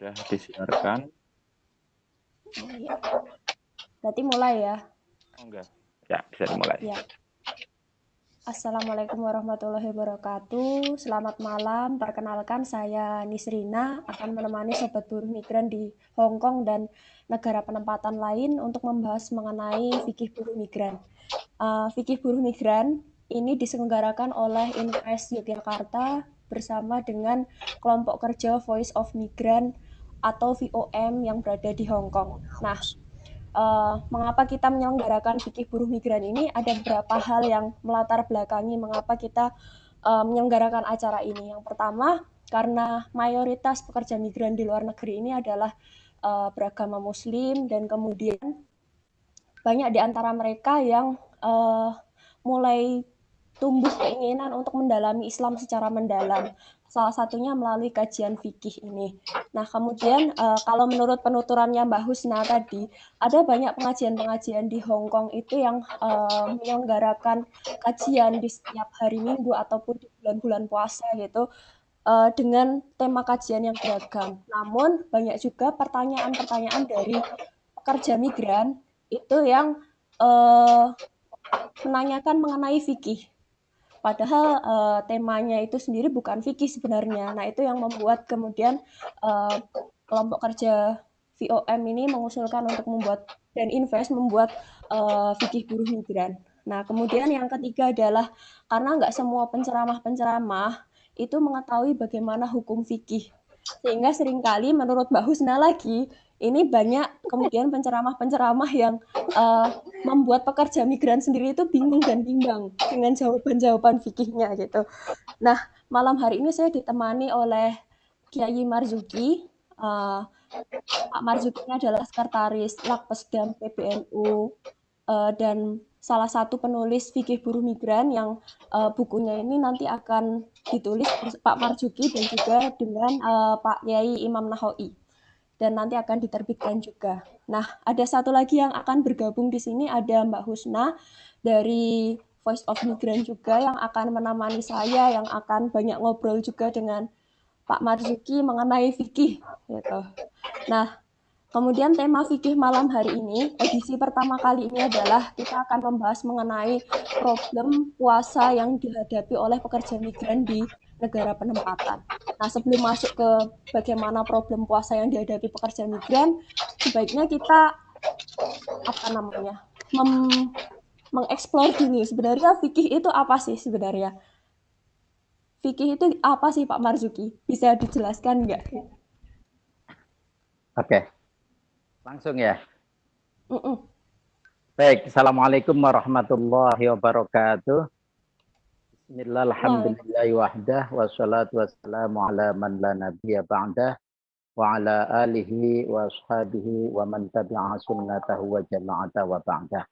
Sudah disiarkan. Oh, iya. Berarti mulai ya? Oh enggak. Ya, bisa dimulai. Ya. Assalamualaikum warahmatullahi wabarakatuh. Selamat malam. Perkenalkan saya Nisrina akan menemani sobat buruh migran di Hong Kong dan negara penempatan lain untuk membahas mengenai fikih buruh migran. Uh, fikih buruh migran ini diselenggarakan oleh Invest Yogyakarta bersama dengan kelompok kerja Voice of Migrant atau VOM yang berada di Hong Kong. Nah, uh, mengapa kita menyelenggarakan fikih buruh migran ini? Ada beberapa hal yang melatar belakangi mengapa kita uh, menyelenggarakan acara ini. Yang pertama, karena mayoritas pekerja migran di luar negeri ini adalah uh, beragama Muslim dan kemudian banyak di antara mereka yang uh, mulai tumbuh keinginan untuk mendalami Islam secara mendalam. Salah satunya melalui kajian fikih ini. Nah, kemudian uh, kalau menurut penuturannya Mbak Husna tadi, ada banyak pengajian-pengajian di Hong Kong itu yang uh, menyelenggarakan kajian di setiap hari Minggu ataupun di bulan-bulan puasa gitu uh, dengan tema kajian yang beragam. Namun banyak juga pertanyaan-pertanyaan dari pekerja migran itu yang uh, menanyakan mengenai fikih Padahal uh, temanya itu sendiri bukan fikih sebenarnya. Nah, itu yang membuat kemudian uh, kelompok kerja VOM ini mengusulkan untuk membuat dan invest membuat uh, fikih buruh migran. Nah, kemudian yang ketiga adalah karena nggak semua penceramah-penceramah itu mengetahui bagaimana hukum fikih. Sehingga sering kali menurut Mbak Husna lagi, ini banyak kemudian penceramah-penceramah yang uh, membuat pekerja migran sendiri itu bingung dan bimbang dengan jawaban-jawaban fikihnya gitu. Nah, malam hari ini saya ditemani oleh Kiai Marzuki. Uh, Pak Marzuki adalah sekretaris Lakpesdam PBNU uh, eh, dan salah satu penulis fikih buruh migran yang uh, bukunya ini nanti akan ditulis Pak Marzuki dan juga dengan uh, Pak Kiai Imam Nahawi dan nanti akan diterbitkan juga. Nah, ada satu lagi yang akan bergabung di sini ada Mbak Husna dari Voice of Migrant juga yang akan menemani saya, yang akan banyak ngobrol juga dengan Pak Marzuki mengenai fikih. Gitu. Nah, kemudian tema fikih malam hari ini, edisi pertama kali ini adalah kita akan membahas mengenai problem puasa yang dihadapi oleh pekerja migran di negara penempatan. Nah, sebelum masuk ke bagaimana problem puasa yang dihadapi pekerja migran, sebaiknya kita apa namanya? Mem mengeksplor dulu sebenarnya fikih itu apa sih sebenarnya? Fikih itu apa sih Pak Marzuki? Bisa dijelaskan nggak? Oke, langsung ya. Mm -mm. Baik, Assalamualaikum warahmatullahi wabarakatuh. Bismillah, wahdah, wassalatu wassalamu ala man la nabiya ba'dah, wa ala alihi wa ashabihi wa man tabi'a sunnatahu wa jama'ata wa ba'dah.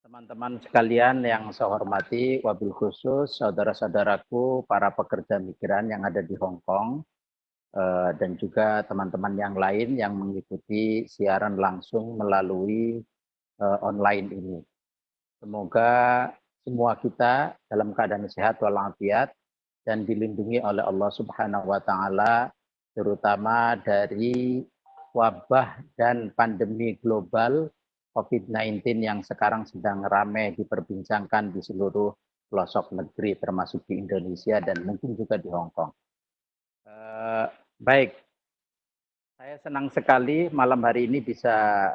Teman-teman sekalian yang saya hormati, wabil khusus saudara-saudaraku, para pekerja migran yang ada di Hong Kong, eh, dan juga teman-teman yang lain yang mengikuti siaran langsung melalui eh, online ini. Semoga semua kita dalam keadaan sehat walafiat dan dilindungi oleh Allah Subhanahu wa taala terutama dari wabah dan pandemi global COVID-19 yang sekarang sedang ramai diperbincangkan di seluruh pelosok negeri termasuk di Indonesia dan mungkin juga di Hong Kong. Uh, baik, saya senang sekali malam hari ini bisa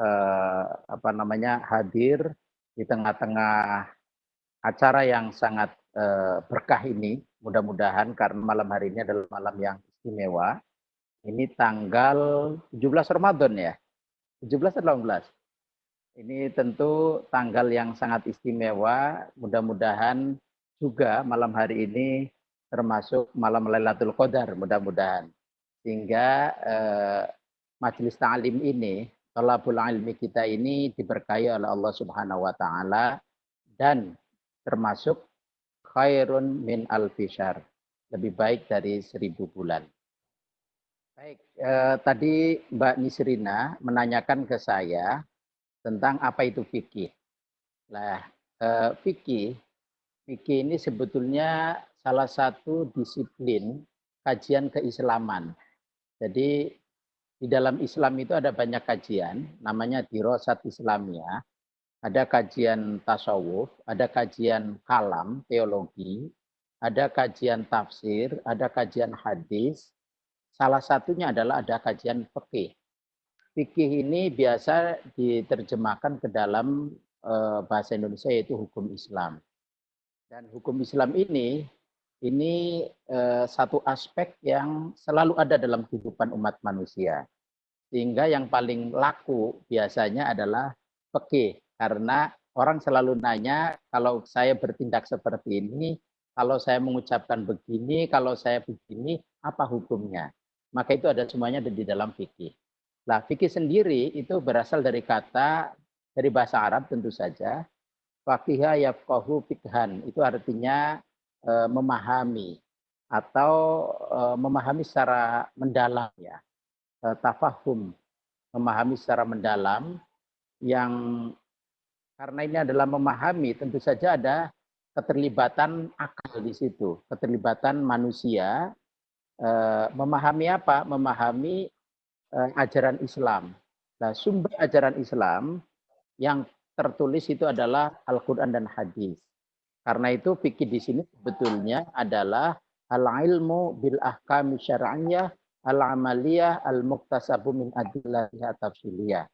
uh, apa namanya hadir di tengah-tengah acara yang sangat uh, berkah ini, mudah-mudahan karena malam hari ini adalah malam yang istimewa. Ini tanggal 17 Ramadan ya. 17 atau 18? Ini tentu tanggal yang sangat istimewa. Mudah-mudahan juga malam hari ini termasuk malam Lailatul Qadar mudah-mudahan. Sehingga eh, majelis ta'lim ini, tolabul ilmi kita ini diberkahi oleh Allah Subhanahu wa taala dan termasuk khairun min alfishar. Lebih baik dari seribu bulan. Baik, eh, tadi Mbak Nisrina menanyakan ke saya tentang apa itu fikih. Nah, eh, fikih, fikih ini sebetulnya salah satu disiplin kajian keislaman. Jadi di dalam Islam itu ada banyak kajian, namanya dirosat Islamiyah. Ada kajian tasawuf, ada kajian kalam, teologi, ada kajian tafsir, ada kajian hadis. Salah satunya adalah ada kajian fikih. Fikih ini biasa diterjemahkan ke dalam eh, bahasa Indonesia yaitu hukum Islam. Dan hukum Islam ini ini eh, satu aspek yang selalu ada dalam kehidupan umat manusia. Sehingga yang paling laku biasanya adalah fikih karena orang selalu nanya kalau saya bertindak seperti ini, kalau saya mengucapkan begini, kalau saya begini, apa hukumnya? Maka itu ada semuanya di dalam fikih. Nah, fikih sendiri itu berasal dari kata dari bahasa Arab tentu saja. Fakiha yafqahu fikhan. Itu artinya e, memahami atau e, memahami secara mendalam ya. E, tafahum, memahami secara mendalam yang karena ini adalah memahami tentu saja ada keterlibatan akal di situ, keterlibatan manusia eh, memahami apa? Memahami eh, ajaran Islam. Nah, sumber ajaran Islam yang tertulis itu adalah Al-Qur'an dan hadis. Karena itu fikih di sini sebetulnya adalah al-ilmu bil ahkam syar'iyyah al-amaliyah al-muktasabu min adillatiha tafsiliyah.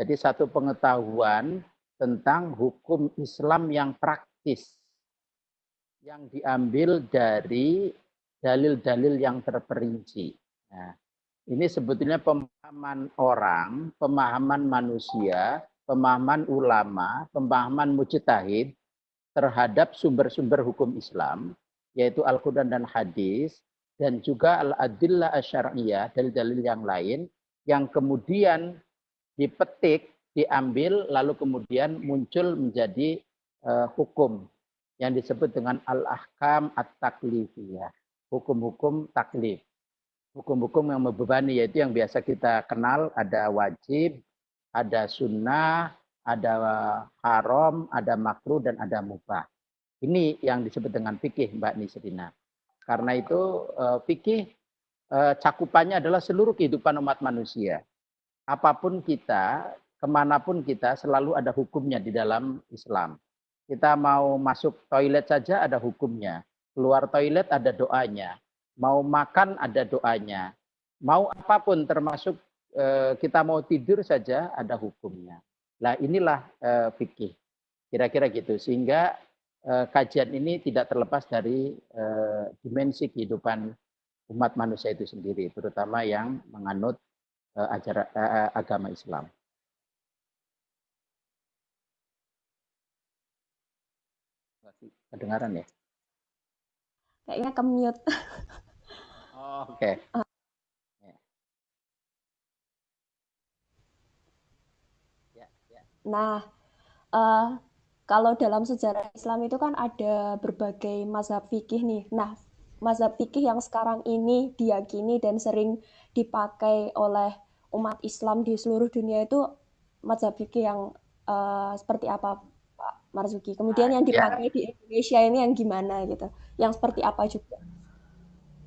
Jadi satu pengetahuan tentang hukum Islam yang praktis yang diambil dari dalil-dalil yang terperinci. Nah, ini sebetulnya pemahaman orang, pemahaman manusia, pemahaman ulama, pemahaman mujtahid terhadap sumber-sumber hukum Islam, yaitu Al-Quran dan hadis, dan juga Al-Adillah Asyariyah, dalil-dalil yang lain, yang kemudian dipetik diambil lalu kemudian muncul menjadi uh, hukum yang disebut dengan al-ahkam at-taklifiyah, hukum-hukum taklif. Hukum-hukum yang membebani yaitu yang biasa kita kenal ada wajib, ada sunnah, ada haram, ada makruh dan ada mubah. Ini yang disebut dengan fikih Mbak Nisrina. Karena itu uh, fikih uh, cakupannya adalah seluruh kehidupan umat manusia. Apa pun kita, ke mana pun kita selalu ada hukumnya di dalam Islam. Kita mau masuk toilet saja ada hukumnya. Keluar toilet ada doanya. Mau makan ada doanya. Mau apa pun termasuk eh, kita mau tidur saja ada hukumnya. Nah inilah eh, fikih. Kira-kira gitu. Sehingga eh, kajian ini tidak terlepas dari dimensi kehidupan umat manusia itu sendiri. Terutama yang menganut agama Islam. Kedengaran ya? Kayaknya ke-mute. Oh, oke. Okay. Ya, ya. Nah, uh, kalau dalam sejarah Islam itu kan ada berbagai mazhab fikih nih. Nah, mazhab fikih yang sekarang ini diyakini dan sering dipakai oleh umat Islam di seluruh dunia itu mazhab fikih yang uh, seperti apa Marzuki. Kemudian yang ya. dipakai ya. di Indonesia ini yang gimana gitu, yang seperti apa juga.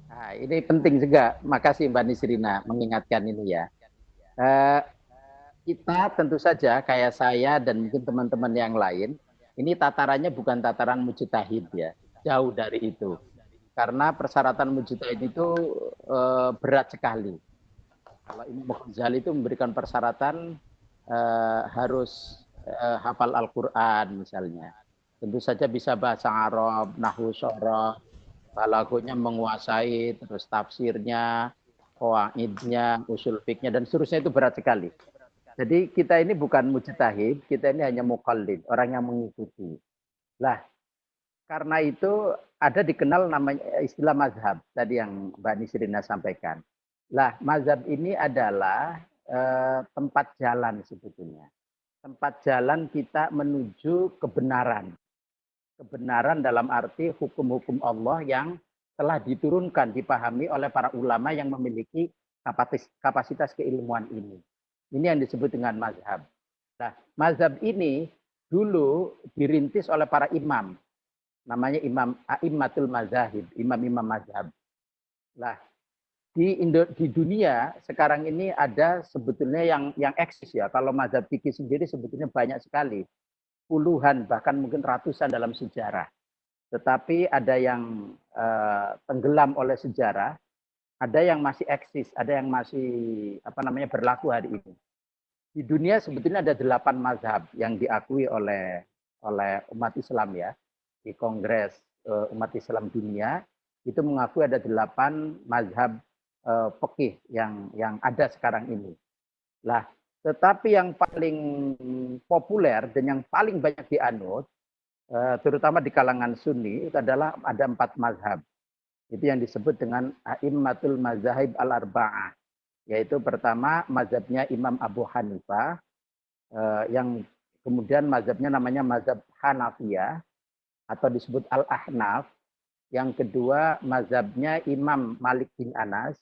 Nah, ini penting juga. Makasih Mbak Nisrina mengingatkan ini ya. Uh, kita tentu saja kayak saya dan mungkin teman-teman yang lain, ini tatarannya bukan tataran mujtahid ya, jauh dari itu. Karena persyaratan mujtahid itu uh, berat sekali. Kalau Imam Ghazali itu memberikan persyaratan uh, harus uh, hafal Al-Quran misalnya. Tentu saja bisa bahasa Arab, nahu soroh, balagonya menguasai, terus tafsirnya, kawaidnya, usul fiknya, dan seterusnya itu berat sekali. Jadi kita ini bukan mujtahid, kita ini hanya mukallid, orang yang mengikuti. Lah, karena itu ada dikenal namanya istilah mazhab tadi yang Mbak Nisrina sampaikan. Lah, mazhab ini adalah eh, tempat jalan sebetulnya tempat jalan kita menuju kebenaran. Kebenaran dalam arti hukum-hukum Allah yang telah diturunkan, dipahami oleh para ulama yang memiliki kapasitas keilmuan ini. Ini yang disebut dengan mazhab. Nah, mazhab ini dulu dirintis oleh para imam. Namanya imam A'immatul Mazahib, imam-imam mazhab. Nah, di Indo, di dunia sekarang ini ada sebetulnya yang yang eksis ya. Kalau mazhab fikih sendiri sebetulnya banyak sekali, puluhan bahkan mungkin ratusan dalam sejarah. Tetapi ada yang uh, tenggelam oleh sejarah, ada yang masih eksis, ada yang masih apa namanya berlaku hari ini. Di dunia sebetulnya ada delapan mazhab yang diakui oleh oleh umat Islam ya di Kongres uh, Umat Islam Dunia itu mengakui ada delapan mazhab uh, fikih yang yang ada sekarang ini. Lah, tetapi yang paling populer dan yang paling banyak dianut, uh, terutama di kalangan Sunni, itu adalah ada empat mazhab. Itu yang disebut dengan A'immatul Mazahib Al-Arba'ah. Yaitu pertama mazhabnya Imam Abu Hanifah, uh, yang kemudian mazhabnya namanya mazhab Hanafiyah, atau disebut Al-Ahnaf. Yang kedua mazhabnya Imam Malik bin Anas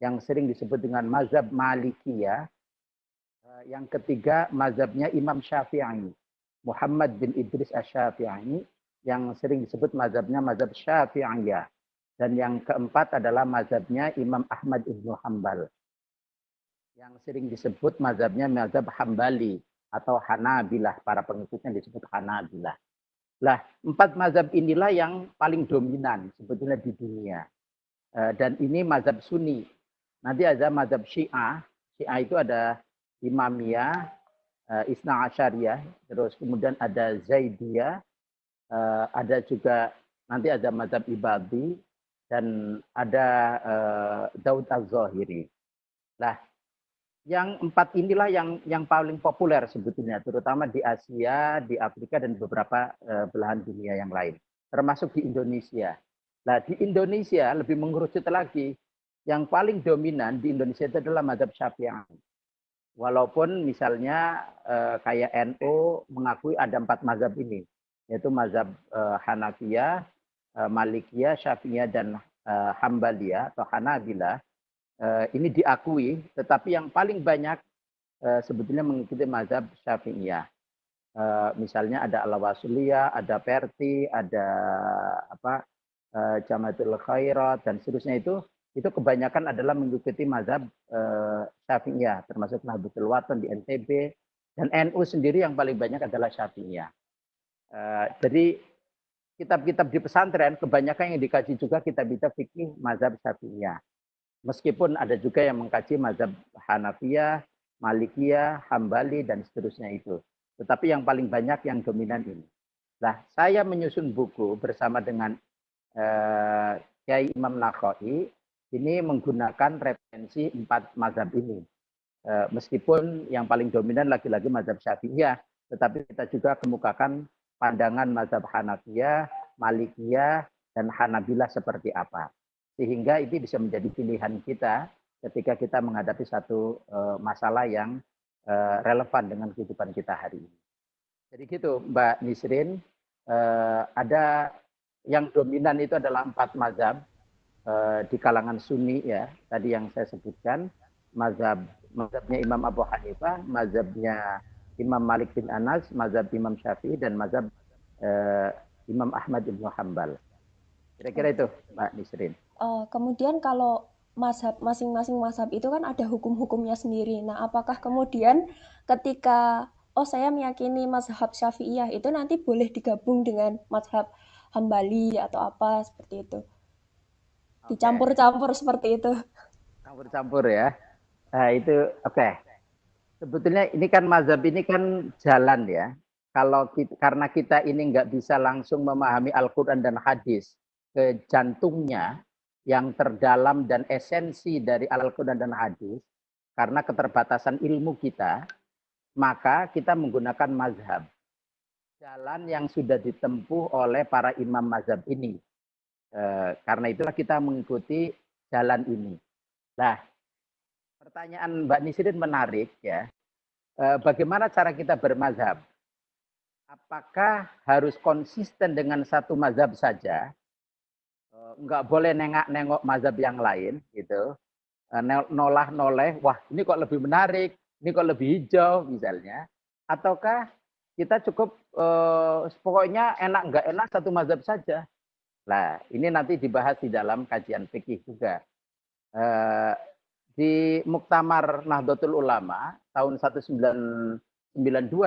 yang sering disebut dengan mazhab Malikiyah. Eh, yang ketiga mazhabnya Imam Syafi'i. Muhammad bin Idris Asy-Syafi'i yang sering disebut mazhabnya mazhab Syafi'iyah. Dan yang keempat adalah mazhabnya Imam Ahmad Ibnu Hambal. Yang sering disebut mazhabnya mazhab Hambali atau Hanabilah. Para pengikutnya disebut Hanabilah. Lah, empat mazhab inilah yang paling dominan sebetulnya di dunia. Eh, dan ini mazhab Sunni. Nanti ada mazhab Syiah. Syiah itu ada Imamiyah, eh, Isna Asyariyah, terus kemudian ada Zaidiyah, eh, ada juga nanti ada mazhab Ibadi, dan ada Daud Az-Zahiri. Lah, yang empat inilah yang yang paling populer sebetulnya, terutama di Asia, di Afrika dan beberapa belahan dunia yang lain, termasuk di Indonesia. Nah di Indonesia lebih mengerucut lagi, yang paling dominan di Indonesia itu adalah madhab Syafi'i. Walaupun misalnya uh, kayak NU mengakui ada empat mazhab ini, yaitu mazhab uh, Hanafiyah, uh, Malikiyah, Syafi'iyah, dan uh, Hambaliyah atau Hanabilah uh, ini diakui, tetapi yang paling banyak uh, sebetulnya mengikuti mazhab Syafi'iyah. Uh, misalnya ada Al-Wasuliyah, ada Perti, ada apa uh, Jamatul Khairat dan seterusnya itu itu kebanyakan adalah mengikuti mazhab uh, Syafi'iyah, termasuk Nahdlatul Watan di NTB dan NU sendiri yang paling banyak adalah Syafi'iyah. Uh, jadi kitab-kitab di pesantren kebanyakan yang dikaji juga kitab-kitab fikih mazhab Syafi'iyah. Meskipun ada juga yang mengkaji mazhab Hanafiyah, Malikiyah, Hambali, dan seterusnya itu. Tetapi yang paling banyak yang dominan ini. Nah, saya menyusun buku bersama dengan uh, Kiai Imam Nakhoi, ini menggunakan referensi empat mazhab ini. Uh, meskipun yang paling dominan lagi-lagi mazhab Syafi'iyah, tetapi kita juga kemukakan pandangan mazhab Hanafiyah, Malikiyah, dan Hanabilah seperti apa sehingga itu bisa menjadi pilihan kita ketika kita menghadapi satu uh, masalah yang uh, relevan dengan kehidupan kita hari ini. Jadi gitu Mbak Nisrin, ada yang dominan itu adalah empat mazhab di kalangan Sunni ya, tadi yang saya sebutkan, mazhab mazhabnya Imam Abu Hanifah, mazhabnya Imam Malik bin Anas, mazhab Imam Syafi'i dan mazhab uh, Imam Ahmad bin Hambal. Kira-kira itu Mbak Nisrin. Uh, kemudian kalau mazhab masing-masing mazhab itu kan ada hukum-hukumnya sendiri. Nah, apakah kemudian ketika oh saya meyakini mazhab Syafi'iyah itu nanti boleh digabung dengan mazhab Hambali atau apa seperti itu? Dicampur-campur seperti itu. Campur-campur ya. Nah, itu oke. Okay. Sebetulnya ini kan mazhab ini kan jalan ya. Kalau kita, karena kita ini nggak bisa langsung memahami Al-Quran dan hadis ke jantungnya, yang terdalam dan esensi dari Al-Quran dan hadis, karena keterbatasan ilmu kita, maka kita menggunakan mazhab. Jalan yang sudah ditempuh oleh para imam mazhab ini. E, karena itulah kita mengikuti jalan ini. Nah, pertanyaan Mbak Nisrin menarik ya. E, bagaimana cara kita bermazhab? Apakah harus konsisten dengan satu mazhab saja Eh, nggak boleh nengak-nengok mazhab yang lain gitu eh, nolah noleh wah ini kok lebih menarik ini kok lebih hijau misalnya ataukah kita cukup eh, pokoknya enak nggak enak satu mazhab saja lah ini nanti dibahas di dalam kajian fikih juga Eh, di Muktamar Nahdlatul Ulama tahun 1992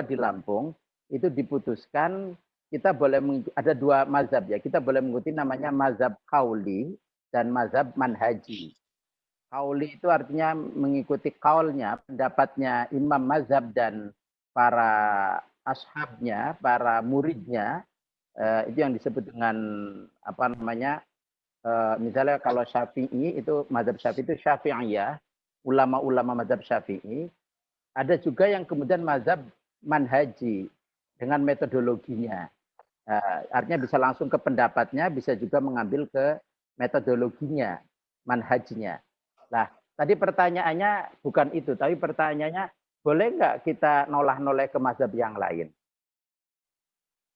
di Lampung itu diputuskan kita boleh ada dua mazhab ya. Kita boleh mengikuti namanya mazhab kauli dan mazhab manhaji. Kauli itu artinya mengikuti kaulnya, pendapatnya imam mazhab dan para ashabnya, para muridnya. Eh, itu yang disebut dengan apa namanya Eh, misalnya kalau Syafi'i itu mazhab Syafi'i itu Syafi'iyah, ulama-ulama mazhab Syafi'i. Ada juga yang kemudian mazhab manhaji dengan metodologinya. Uh, artinya bisa langsung ke pendapatnya, bisa juga mengambil ke metodologinya, manhajnya. Nah, tadi pertanyaannya bukan itu, tapi pertanyaannya boleh nggak kita nolah-noleh ke mazhab yang lain?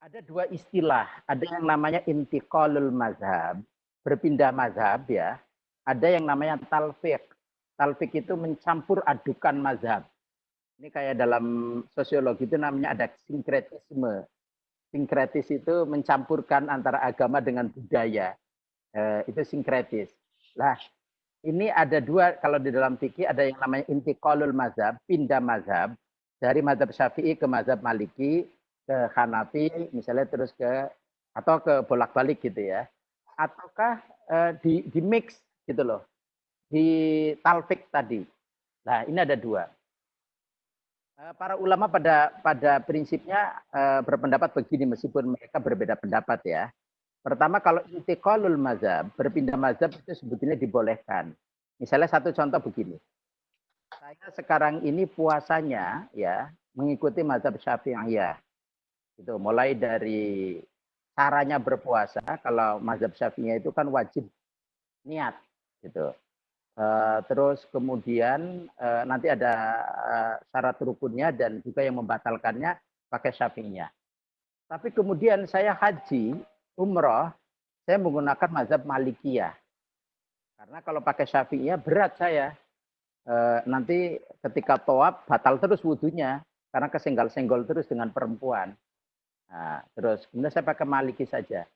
Ada dua istilah, ada yang namanya intiqalul mazhab, berpindah mazhab ya, ada yang namanya talfik. Talfik itu mencampur adukan mazhab. Ini kayak dalam sosiologi itu namanya ada sinkretisme. Sinkretis itu mencampurkan antara agama dengan budaya. Eh, itu sinkretis. Lah, ini ada dua, kalau di dalam fikih ada yang namanya intiqalul mazhab, pindah mazhab. Dari mazhab syafi'i ke mazhab maliki, ke Hanafi, misalnya terus ke, atau ke bolak-balik gitu ya. Ataukah uh, di di mix gitu loh di talfik tadi. Nah ini ada dua. Uh, para ulama pada pada prinsipnya uh, berpendapat begini meskipun mereka berbeda pendapat ya. Pertama kalau intiqalul mazhab berpindah mazhab itu sebetulnya dibolehkan. Misalnya satu contoh begini. Saya sekarang ini puasanya ya mengikuti mazhab syafi'iyah itu mulai dari caranya berpuasa kalau mazhab syafi'iyah itu kan wajib niat gitu. Uh, terus kemudian uh, nanti ada uh, syarat rukunnya dan juga yang membatalkannya pakai syafi'iyah. Tapi kemudian saya haji, umroh, saya menggunakan mazhab malikiyah. Karena kalau pakai syafi'iyah berat saya. Uh, nanti ketika toab batal terus wudhunya karena kesenggol-senggol terus dengan perempuan. Nah, terus kemudian saya pakai maliki saja.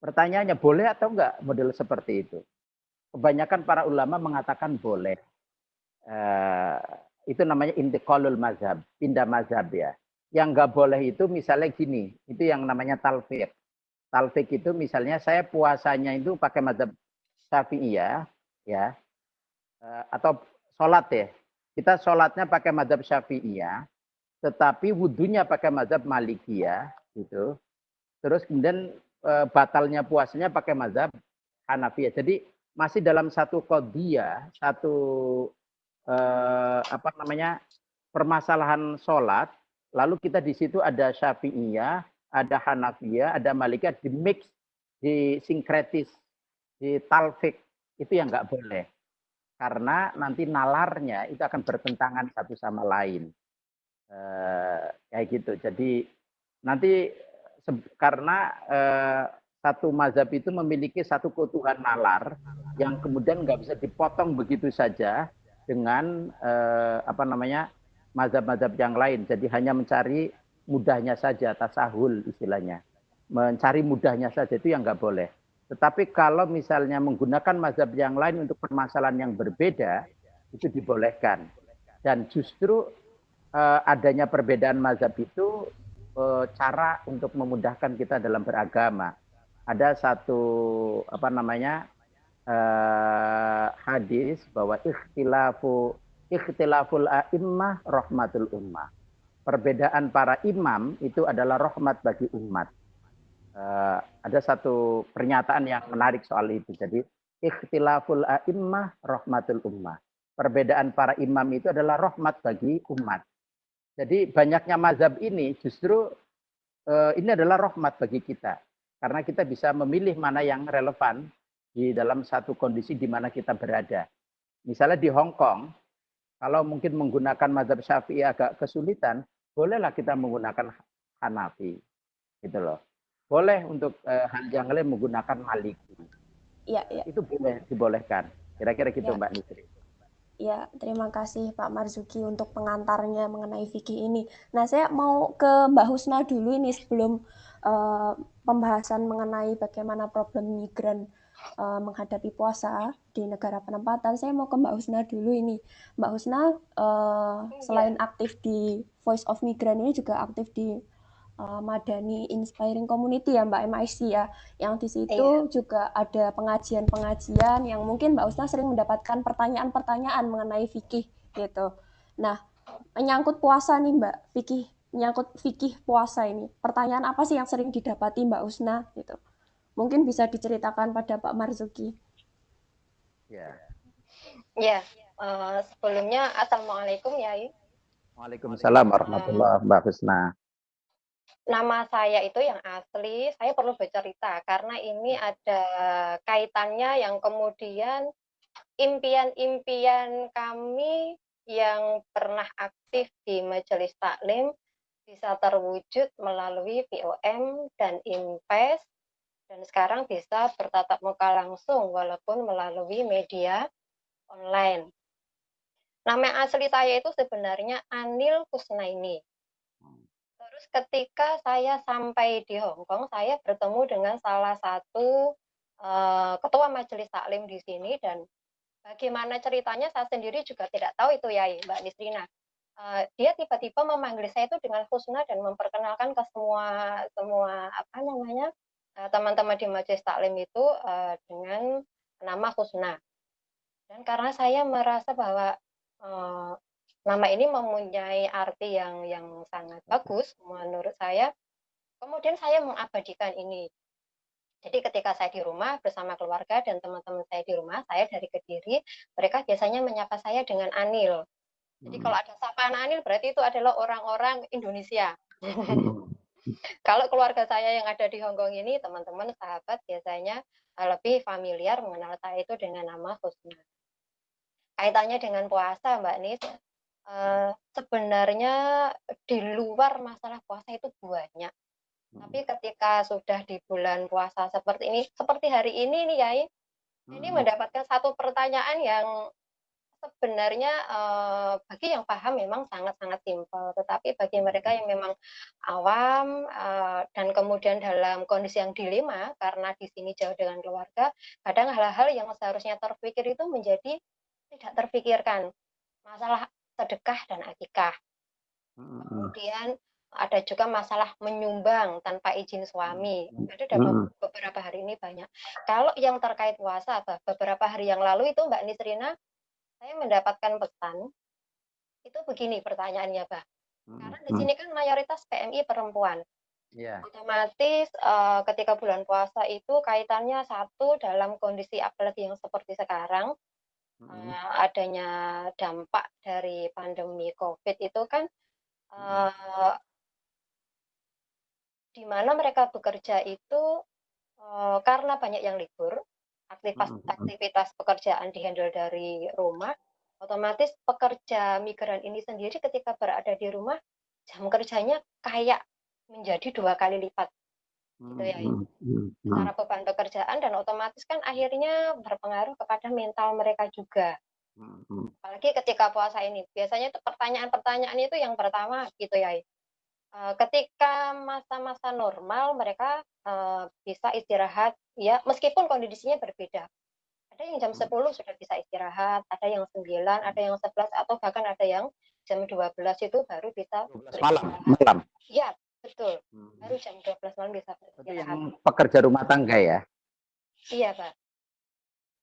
Pertanyaannya boleh atau enggak model seperti itu? Kebanyakan para ulama mengatakan boleh. Uh, itu namanya intiqalul mazhab, pindah mazhab ya. Yang enggak boleh itu misalnya gini, itu yang namanya talfiq. Talfiq itu misalnya saya puasanya itu pakai mazhab syafi'iyah, ya, uh, atau sholat ya. Kita sholatnya pakai mazhab syafi'iyah, tetapi wudhunya pakai mazhab malikiyah, gitu. Terus kemudian e, batalnya puasanya pakai mazhab Hanafiyah. Jadi masih dalam satu kodia, satu e, apa namanya permasalahan sholat. Lalu kita di situ ada Syafi'iyah, ada Hanafiyah, ada Malikiyah di mix, di sinkretis, di talfik itu yang nggak boleh. Karena nanti nalarnya itu akan bertentangan satu sama lain. Eh, kayak gitu. Jadi nanti karena eh, satu mazhab itu memiliki satu keutuhan nalar yang kemudian nggak bisa dipotong begitu saja dengan eh, apa namanya mazhab-mazhab yang lain. Jadi hanya mencari mudahnya saja, tasahul istilahnya. Mencari mudahnya saja itu yang nggak boleh. Tetapi kalau misalnya menggunakan mazhab yang lain untuk permasalahan yang berbeda, itu dibolehkan. Dan justru eh, adanya perbedaan mazhab itu cara untuk memudahkan kita dalam beragama. Ada satu apa namanya uh, hadis bahwa ikhtilafu ikhtilaful a'immah rahmatul ummah. Perbedaan para imam itu adalah rahmat bagi umat. Uh, ada satu pernyataan yang menarik soal itu. Jadi ikhtilaful a'immah rahmatul ummah. Perbedaan para imam itu adalah rahmat bagi umat. Jadi banyaknya mazhab ini justru uh, ini adalah rahmat bagi kita. Karena kita bisa memilih mana yang relevan di dalam satu kondisi di mana kita berada. Misalnya di Hong Kong, kalau mungkin menggunakan mazhab syafi'i agak kesulitan, bolehlah kita menggunakan Hanafi. Gitu loh. Boleh untuk yang lain menggunakan Maliki. Iya, iya. Itu boleh dibolehkan. Kira-kira gitu ya. Mbak Nisri. Ya, terima kasih Pak Marzuki untuk pengantarnya mengenai fikih ini. Nah, saya mau ke Mbak Husna dulu ini sebelum uh, pembahasan mengenai bagaimana problem migran uh, menghadapi puasa. di negara penempatan. Saya mau ke Mbak Husna dulu ini. Mbak Husna uh, selain aktif di Voice of Migrant ini juga aktif di uh, Madani Inspiring Community ya Mbak MIC ya. Yang di situ iya. juga ada pengajian-pengajian yang mungkin Mbak Husna sering mendapatkan pertanyaan-pertanyaan mengenai fikih gitu. Nah, menyangkut puasa nih Mbak, fikih menyangkut fikih puasa ini. Pertanyaan apa sih yang sering didapati Mbak Husna gitu? Mungkin bisa diceritakan pada Pak Marzuki. Ya. Ya, uh, sebelumnya Assalamualaikum ya. Waalaikumsalam warahmatullahi Mbak Husna. Nama saya itu yang asli, saya perlu bercerita karena ini ada kaitannya yang kemudian impian-impian kami yang pernah aktif di Majelis Taklim bisa terwujud melalui POM dan IMPES dan sekarang bisa bertatap muka langsung walaupun melalui media online. Nama asli saya itu sebenarnya Anil Kusnaini. Terus ketika saya sampai di Hong Kong, saya bertemu dengan salah satu uh, ketua majelis taklim di sini dan bagaimana ceritanya saya sendiri juga tidak tahu itu ya Mbak Nisrina. Uh, dia tiba-tiba memanggil saya itu dengan Husna dan memperkenalkan ke semua semua apa namanya Eh, teman-teman di majelis taklim itu uh, dengan nama Husna. Dan karena saya merasa bahwa uh, nama ini mempunyai arti yang yang sangat bagus menurut saya, kemudian saya mengabadikan ini. Jadi ketika saya di rumah bersama keluarga dan teman-teman saya di rumah, saya dari Kediri, mereka biasanya menyapa saya dengan Anil. Jadi hmm. kalau ada sapaan Anil berarti itu adalah orang-orang Indonesia. Hmm. Kalau keluarga saya yang ada di Hongkong ini, teman-teman, sahabat biasanya eh, lebih familiar mengenal saya itu dengan nama Husna. Kaitannya dengan puasa, Mbak Nis, uh, sebenarnya di luar masalah puasa itu banyak. Tapi hmm. ketika sudah di bulan puasa seperti ini, seperti hari ini nih, Yai, ini hmm. mendapatkan satu pertanyaan yang sebenarnya uh, bagi yang paham memang sangat-sangat simpel, tetapi bagi mereka yang memang awam uh, dan kemudian dalam kondisi yang dilema karena di sini jauh dengan keluarga, kadang hal-hal yang seharusnya terpikir itu menjadi tidak terpikirkan. Masalah sedekah dan akikah. Kemudian ada juga masalah menyumbang tanpa izin suami. Ada dalam beberapa hari ini banyak. Kalau yang terkait puasa, beberapa hari yang lalu itu Mbak Nisrina saya mendapatkan pesan itu begini pertanyaannya. Hmm, Karena di sini kan mayoritas PMI perempuan. Yeah. Otomatis uh, ketika bulan puasa itu kaitannya satu dalam kondisi apalagi yang seperti sekarang. Uh, adanya dampak dari pandemi COVID itu kan uh, di mana mereka bekerja itu uh, karena banyak yang libur aktivitas hmm, hmm. aktivitas pekerjaan dihandle dari rumah, otomatis pekerja migran ini sendiri ketika berada di rumah jam kerjanya kayak menjadi dua kali lipat gitu ya hmm, secara beban pekerjaan dan otomatis kan akhirnya berpengaruh kepada mental mereka juga apalagi ketika puasa ini biasanya itu pertanyaan-pertanyaan itu yang pertama gitu ya Eh, ketika masa-masa normal mereka uh, bisa istirahat ya meskipun kondisinya berbeda. Ada yang jam 10 hmm. sudah bisa istirahat, ada yang 9, ada yang 11 atau bahkan ada yang jam 12 itu baru bisa malam. Malam. Ya, betul. Hmm. Baru jam 12 malam bisa beristirahat. pekerja rumah tangga ya? Iya, Pak.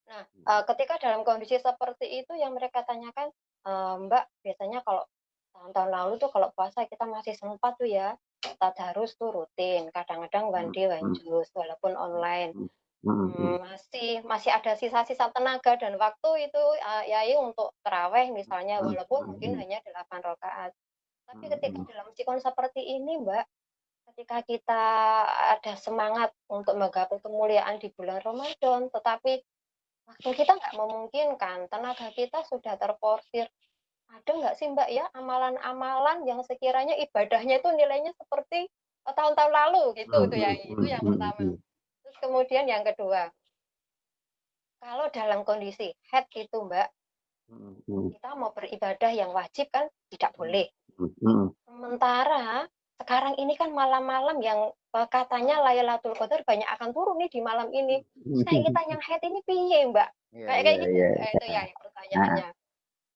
Nah, uh, ketika dalam kondisi seperti itu yang mereka tanyakan, uh, Mbak, biasanya kalau tahun-tahun lalu tuh kalau puasa kita masih sempat tuh ya tadarus tuh rutin kadang-kadang wandi hmm, wanjus walaupun online hmm, hmm, masih masih ada sisa-sisa tenaga dan waktu itu uh, ya untuk teraweh misalnya walaupun mungkin hanya 8 rakaat tapi ketika dalam sikon seperti ini mbak ketika kita ada semangat untuk menggapai kemuliaan di bulan Ramadan tetapi waktu kita nggak memungkinkan tenaga kita sudah terporsir ada nggak sih Mbak ya amalan-amalan yang sekiranya ibadahnya itu nilainya seperti eh, tahun-tahun lalu gitu hmm, tuh ya hmm, itu yang hmm, pertama. Terus kemudian yang kedua, kalau dalam kondisi head itu Mbak, kita mau beribadah yang wajib kan tidak boleh. Sementara sekarang ini kan malam-malam yang eh, katanya Lailatul Qadar banyak akan turun nih di malam ini. Saya kita yang head ini piye Mbak? Iya, kayak kayak iya, gitu iya. eh, itu ya pertanyaannya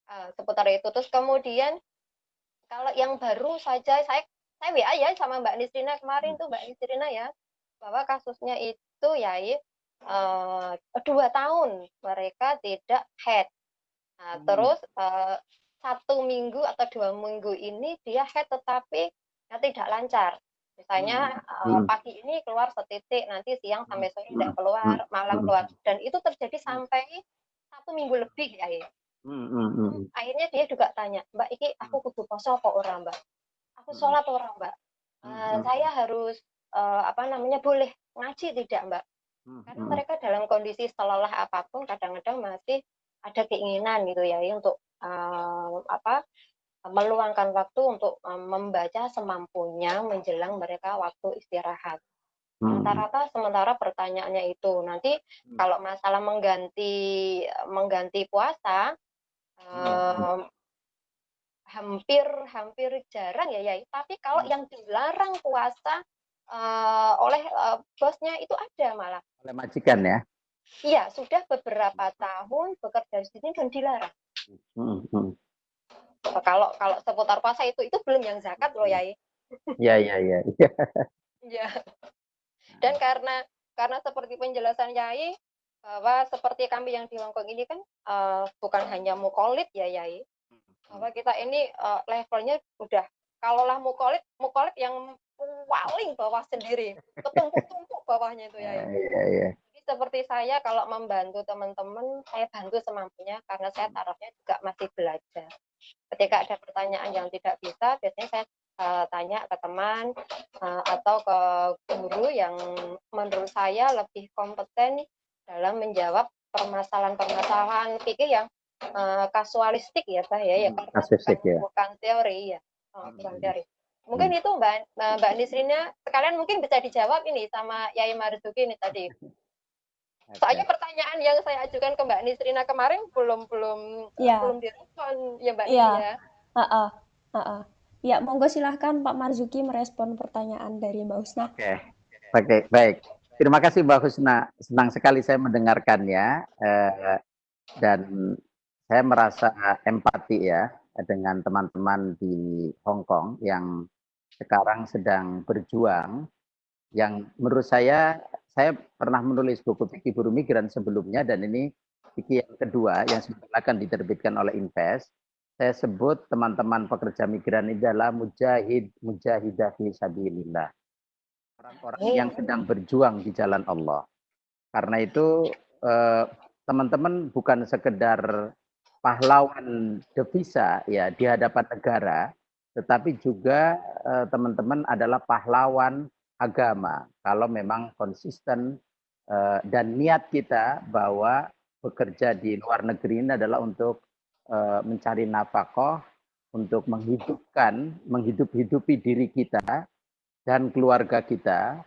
Eh, seputar itu terus kemudian kalau yang baru saja saya saya WA ya sama Mbak Nisrina kemarin tuh Mbak Nisrina ya bahwa kasusnya itu ya eh, dua tahun mereka tidak head nah, Hmm. terus eh, satu minggu atau dua minggu ini dia head tetapi ya tidak lancar misalnya eh, Hmm. pagi ini keluar setitik nanti siang sampai sore Hmm. tidak keluar malam Hmm. keluar dan itu terjadi sampai satu minggu lebih ya ya Hmm, hmm, hmm. akhirnya dia juga tanya mbak iki aku kudu poso kok orang mbak aku Hmm. sholat orang mbak Hmm. saya harus eh, apa namanya boleh ngaji tidak mbak Hmm, karena hmm. mereka dalam kondisi selelah apa pun kadang-kadang masih ada keinginan gitu ya ya, untuk eh, apa meluangkan waktu untuk eh, membaca semampunya menjelang mereka waktu istirahat Hmm. sementara sementara pertanyaannya itu nanti Hmm. kalau masalah mengganti mengganti puasa Hmm. em, hampir hampir jarang ya ya tapi kalau Hmm. yang dilarang puasa eh, oleh eh, bosnya itu ada malah Oleh majikan ya. iya sudah beberapa tahun bekerja di sini dan dilarang Hmm, hmm. kalau kalau seputar puasa itu itu belum yang zakat loh ya Ya, ya, ya. ya. Dan karena karena seperti penjelasan Yai bahwa seperti kami yang di Hongkong ini kan eh, bukan hanya mukolit ya Yai, bahwa kita ini eh, levelnya udah kalaulah mukolit mukolit yang paling bawah sendiri, ketumpuk-tumpuk bawahnya itu Ya, Yai. ya, ya. Seperti saya kalau membantu teman-teman, saya bantu semampunya karena saya tarafnya juga masih belajar. Ketika ada pertanyaan yang tidak bisa, biasanya saya eh, tanya ke teman eh, atau ke guru yang menurut saya lebih kompeten dalam menjawab permasalahan-permasalahan pikir yang eh, kasualistik ya Pak ya, ya Hmm, karena kasuistik, bukan, ya. bukan teori ya, Oh, Hmm, bukan hmm. teori. Mungkin itu Mbak Mbak Nisrina sekalian mungkin bisa dijawab ini sama Yai Marzuki ini tadi. Oke. Soalnya pertanyaan yang saya ajukan ke Mbak Nisrina kemarin belum belum Iya. belum direspon ya Mbak Iya. Nini ya. Heeh, heeh. Ya, monggo silahkan Pak Marzuki merespon pertanyaan dari Mbak Husna. Oke, oke, baik. Terima kasih Mbak Husna. Senang sekali saya mendengarkannya eh, dan saya merasa empati ya dengan teman-teman di Hong Kong yang sekarang sedang berjuang. Yang menurut saya, saya pernah menulis buku fikih buruh migran sebelumnya dan ini fikih yang kedua yang sebentar akan diterbitkan oleh Invest. Saya sebut teman-teman pekerja migran ini adalah mujahid mujahidah fi sabilillah orang-orang yang sedang berjuang di jalan Allah. Karena itu eh, teman-teman bukan sekedar pahlawan devisa ya di hadapan negara, tetapi juga eh, teman-teman adalah pahlawan agama. Kalau memang konsisten eh, dan niat kita bahwa bekerja di luar negeri ini adalah untuk eh, mencari nafkah, untuk menghidupkan, menghidup-hidupi diri kita dan keluarga kita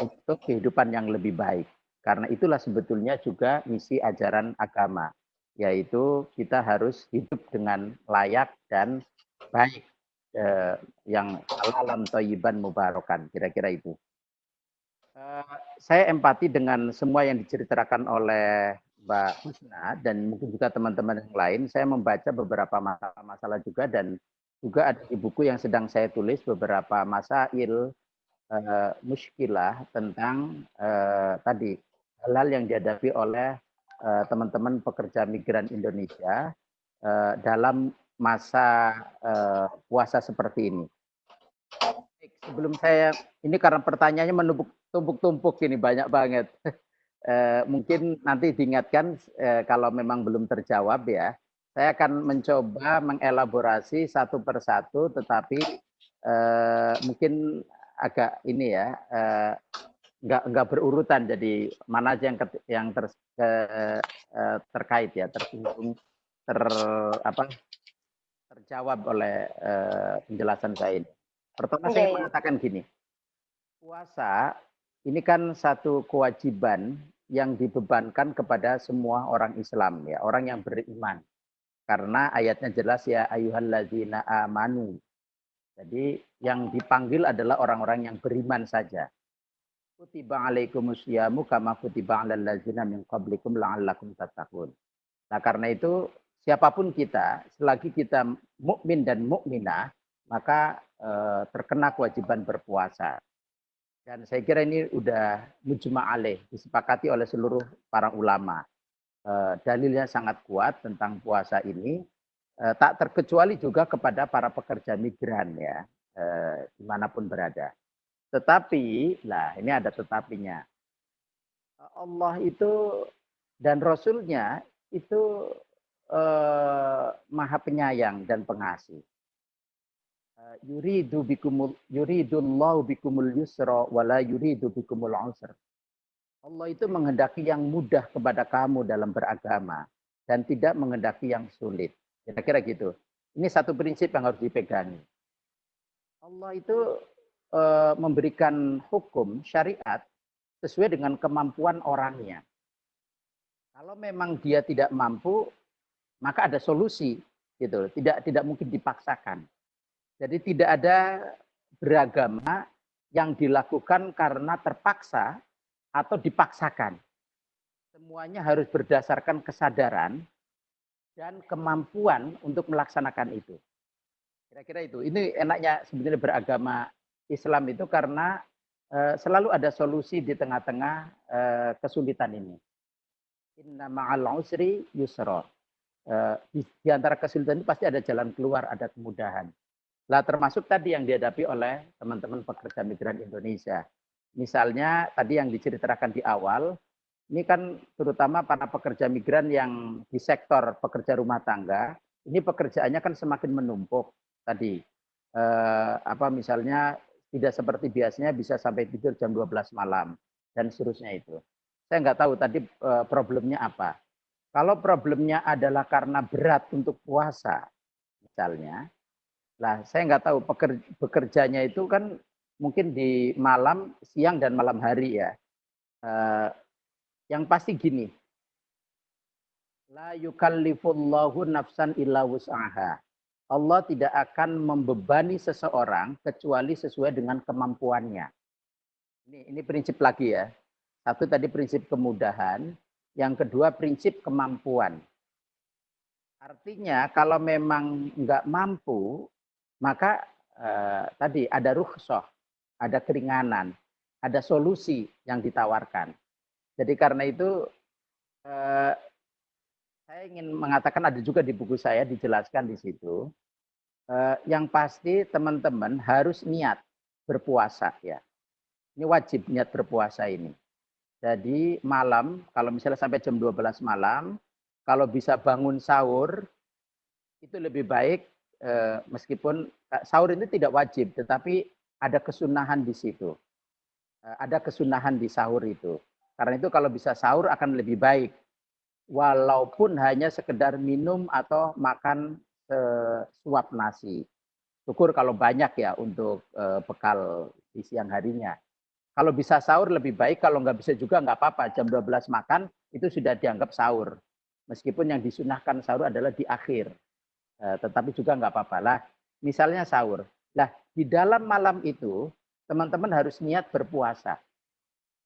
untuk kehidupan yang lebih baik. Karena itulah sebetulnya juga misi ajaran agama, yaitu kita harus hidup dengan layak dan baik, eh, yang halalan toyiban mubarakan, kira-kira itu. Eh, saya empati dengan semua yang diceritakan oleh Mbak Husna dan mungkin juga teman-teman yang lain. Saya membaca beberapa masalah-masalah juga dan juga ada di buku yang sedang saya tulis beberapa masail uh, muskilah tentang uh, tadi hal-hal yang dihadapi oleh uh, teman-teman pekerja migran Indonesia uh, dalam masa uh, puasa seperti ini. Sebelum saya ini karena pertanyaannya menumpuk tumpuk-tumpuk ini banyak banget. Uh, mungkin nanti diingatkan uh, kalau memang belum terjawab ya. Saya akan mencoba mengelaborasi satu persatu, tetapi uh, mungkin agak ini ya nggak nggak berurutan jadi mana aja yang ke, yang ter, terkait ya tersinggung ter apa terjawab oleh uh, penjelasan saya ini. Pertama saya Iya, iya. mengatakan gini, puasa ini kan satu kewajiban yang dibebankan kepada semua orang Islam ya, orang yang beriman. Karena ayatnya jelas ya ayyuhalladzina amanu. Jadi yang dipanggil adalah orang-orang yang beriman saja. kutiba alaikumus syiamu kama kutiba alal ladzina min qablikum la'allakum tattaqun. Nah, karena itu siapa pun kita, selagi kita mukmin dan mukminah, maka eh, terkena kewajiban berpuasa. Dan saya kira ini udah mujma alaih, disepakati oleh seluruh para ulama. Eh, dalilnya sangat kuat tentang puasa ini. Eh, tak terkecuali juga kepada para pekerja migran ya, eh, di mana pun berada. Tetapi, lah ini ada tetapinya. Allah itu dan Rasulnya itu eh, maha penyayang dan pengasih. Eh, yuridu bikumul yuridullahu bikumul yusra wala yuridu bikumul usra. Allah itu menghendaki yang mudah kepada kamu dalam beragama dan tidak menghendaki yang sulit. Kira-kira gitu. Ini satu prinsip yang harus dipegangi. Allah itu e, memberikan hukum syariat sesuai dengan kemampuan orangnya. Kalau memang dia tidak mampu, maka ada solusi gitu. Tidak tidak mungkin dipaksakan. Jadi tidak ada beragama yang dilakukan karena terpaksa atau dipaksakan. Semuanya harus berdasarkan kesadaran dan kemampuan untuk melaksanakan itu. Kira-kira itu. Ini enaknya sebenarnya beragama Islam itu karena uh, selalu ada solusi di tengah-tengah uh, kesulitan ini. Inna ma'al usri yusra. Uh, di, di antara kesulitan itu pasti ada jalan keluar, ada kemudahan. Lah termasuk tadi yang dihadapi oleh teman-teman pekerja migran Indonesia. Misalnya tadi yang diceritakan di awal, ini kan terutama para pekerja migran yang di sektor pekerja rumah tangga, ini pekerjaannya kan semakin menumpuk tadi. Eh, apa misalnya tidak seperti biasanya bisa sampai tidur jam 12 malam dan seterusnya itu. Saya nggak tahu tadi eh, problemnya apa. Kalau problemnya adalah karena berat untuk puasa, misalnya, lah saya nggak tahu pekerja, bekerjanya itu kan mungkin di malam, siang dan malam hari ya. Eh, yang pasti gini. La yukallifullahu nafsan illa wus'aha. Allah tidak akan membebani seseorang kecuali sesuai dengan kemampuannya. Ini, ini prinsip lagi ya. Satu tadi prinsip kemudahan, yang kedua prinsip kemampuan. Artinya kalau memang nggak mampu, maka eh, tadi ada rukhsah, ada keringanan, ada solusi yang ditawarkan. Jadi karena itu eh, saya ingin mengatakan ada juga di buku saya dijelaskan di situ. Eh, yang pasti teman-teman harus niat berpuasa ya. Ini wajib niat berpuasa ini. Jadi malam kalau misalnya sampai jam 12 malam, kalau bisa bangun sahur itu lebih baik eh, meskipun eh, sahur ini tidak wajib, tetapi ada kesunahan di situ. Eh, ada kesunahan di sahur itu. Karena itu kalau bisa sahur akan lebih baik. Walaupun hanya sekedar minum atau makan suap nasi. Syukur kalau banyak ya untuk bekal di siang harinya. Kalau bisa sahur lebih baik, kalau nggak bisa juga nggak apa-apa. Jam 12 makan itu sudah dianggap sahur. Meskipun yang disunahkan sahur adalah di akhir. Uh, tetapi juga nggak apa-apa lah. Misalnya sahur. Lah di dalam malam itu teman-teman harus niat berpuasa.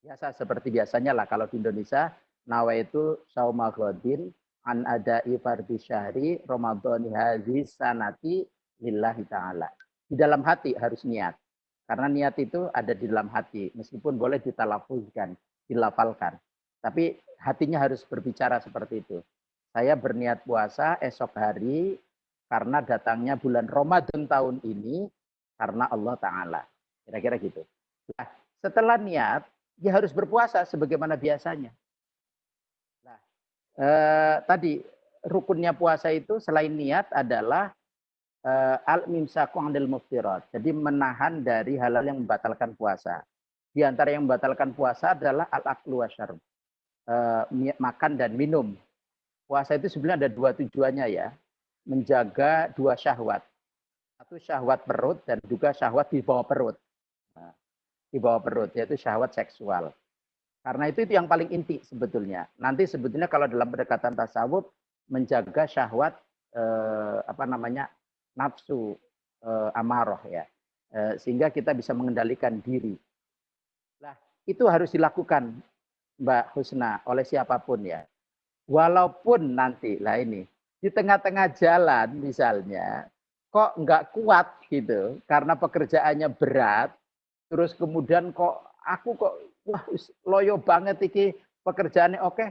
Biasa seperti biasanya lah kalau di Indonesia nawa itu sauma ghadin an ada fardhi syahri ramadhani hadhi sanati lillahi taala. Di dalam hati harus niat. Karena niat itu ada di dalam hati meskipun boleh ditalafuzkan, dilafalkan. Tapi hatinya harus berbicara seperti itu. Saya berniat puasa esok hari karena datangnya bulan Ramadan tahun ini karena Allah Ta'ala. Kira-kira gitu. Nah, setelah niat, ya harus berpuasa sebagaimana biasanya. Nah, eh, tadi rukunnya puasa itu selain niat adalah eh, al-mimsaku anil muftirat. Jadi menahan dari hal-hal yang membatalkan puasa. Di antara yang membatalkan puasa adalah al-aklu wasyarb. Eh, makan dan minum. Puasa itu sebenarnya ada dua tujuannya ya. Menjaga dua syahwat. Satu syahwat perut dan juga syahwat di bawah perut di bawah perut, yaitu syahwat seksual. Karena itu itu yang paling inti sebetulnya. Nanti sebetulnya kalau dalam pendekatan tasawuf menjaga syahwat eh, apa namanya nafsu eh, amaroh ya, eh, sehingga kita bisa mengendalikan diri. Nah, itu harus dilakukan Mbak Husna oleh siapa pun ya. Walaupun nanti lah ini di tengah-tengah jalan misalnya kok nggak kuat gitu karena pekerjaannya berat terus kemudian kok aku kok wah loyo banget iki pekerjaannya oke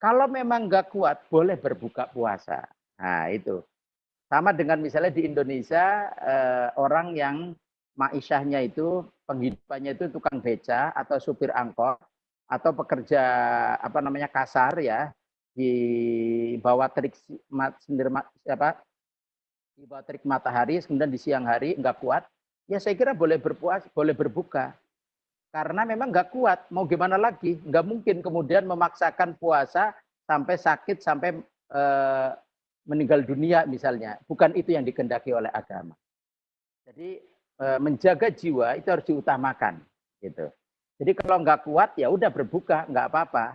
kalau memang nggak kuat boleh berbuka puasa nah itu sama dengan misalnya di Indonesia eh, orang yang maishahnya itu penghidupannya itu tukang beca atau supir angkot atau pekerja apa namanya kasar ya di bawah terik sendiri apa di bawah terik matahari kemudian di siang hari enggak kuat ya saya kira boleh berpuas boleh berbuka. Karena memang enggak kuat mau gimana lagi? Enggak mungkin kemudian memaksakan puasa sampai sakit sampai eh, meninggal dunia misalnya bukan itu yang dikendaki oleh agama jadi eh, menjaga jiwa itu harus diutamakan gitu jadi kalau nggak kuat ya udah berbuka, nggak apa-apa.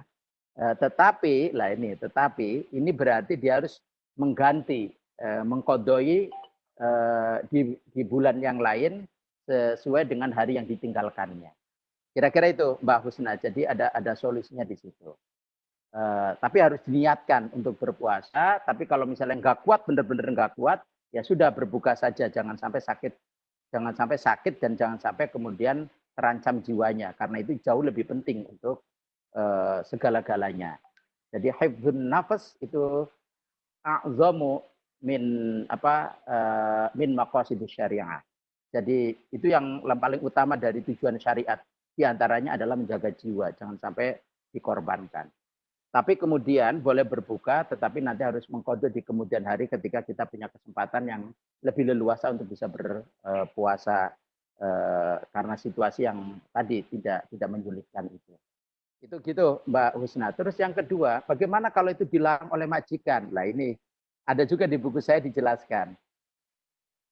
Eh, tetapi lah ini, tetapi ini berarti dia harus mengganti, eh, mengkodoi di, di bulan yang lain sesuai dengan hari yang ditinggalkannya. Kira-kira itu Mbak Husna. Jadi ada ada solusinya di situ. Uh, tapi harus diniatkan untuk berpuasa. Tapi kalau misalnya nggak kuat, benar-benar nggak kuat, ya sudah berbuka saja. Jangan sampai sakit, jangan sampai sakit dan jangan sampai kemudian terancam jiwanya karena itu jauh lebih penting untuk uh, segala-galanya. Jadi hifdzun nafas itu a'zamu min apa uh, min maqasidus syariah. Jadi itu yang paling utama dari tujuan syariat. Di antaranya adalah menjaga jiwa, jangan sampai dikorbankan. Tapi kemudian boleh berbuka, tetapi nanti harus mengkode di kemudian hari ketika kita punya kesempatan yang lebih leluasa untuk bisa berpuasa Eh, karena situasi yang tadi tidak tidak menyulitkan itu. Itu gitu Mbak Husna. Terus yang kedua, bagaimana kalau itu dilarang oleh majikan? Lah ini ada juga di buku saya dijelaskan.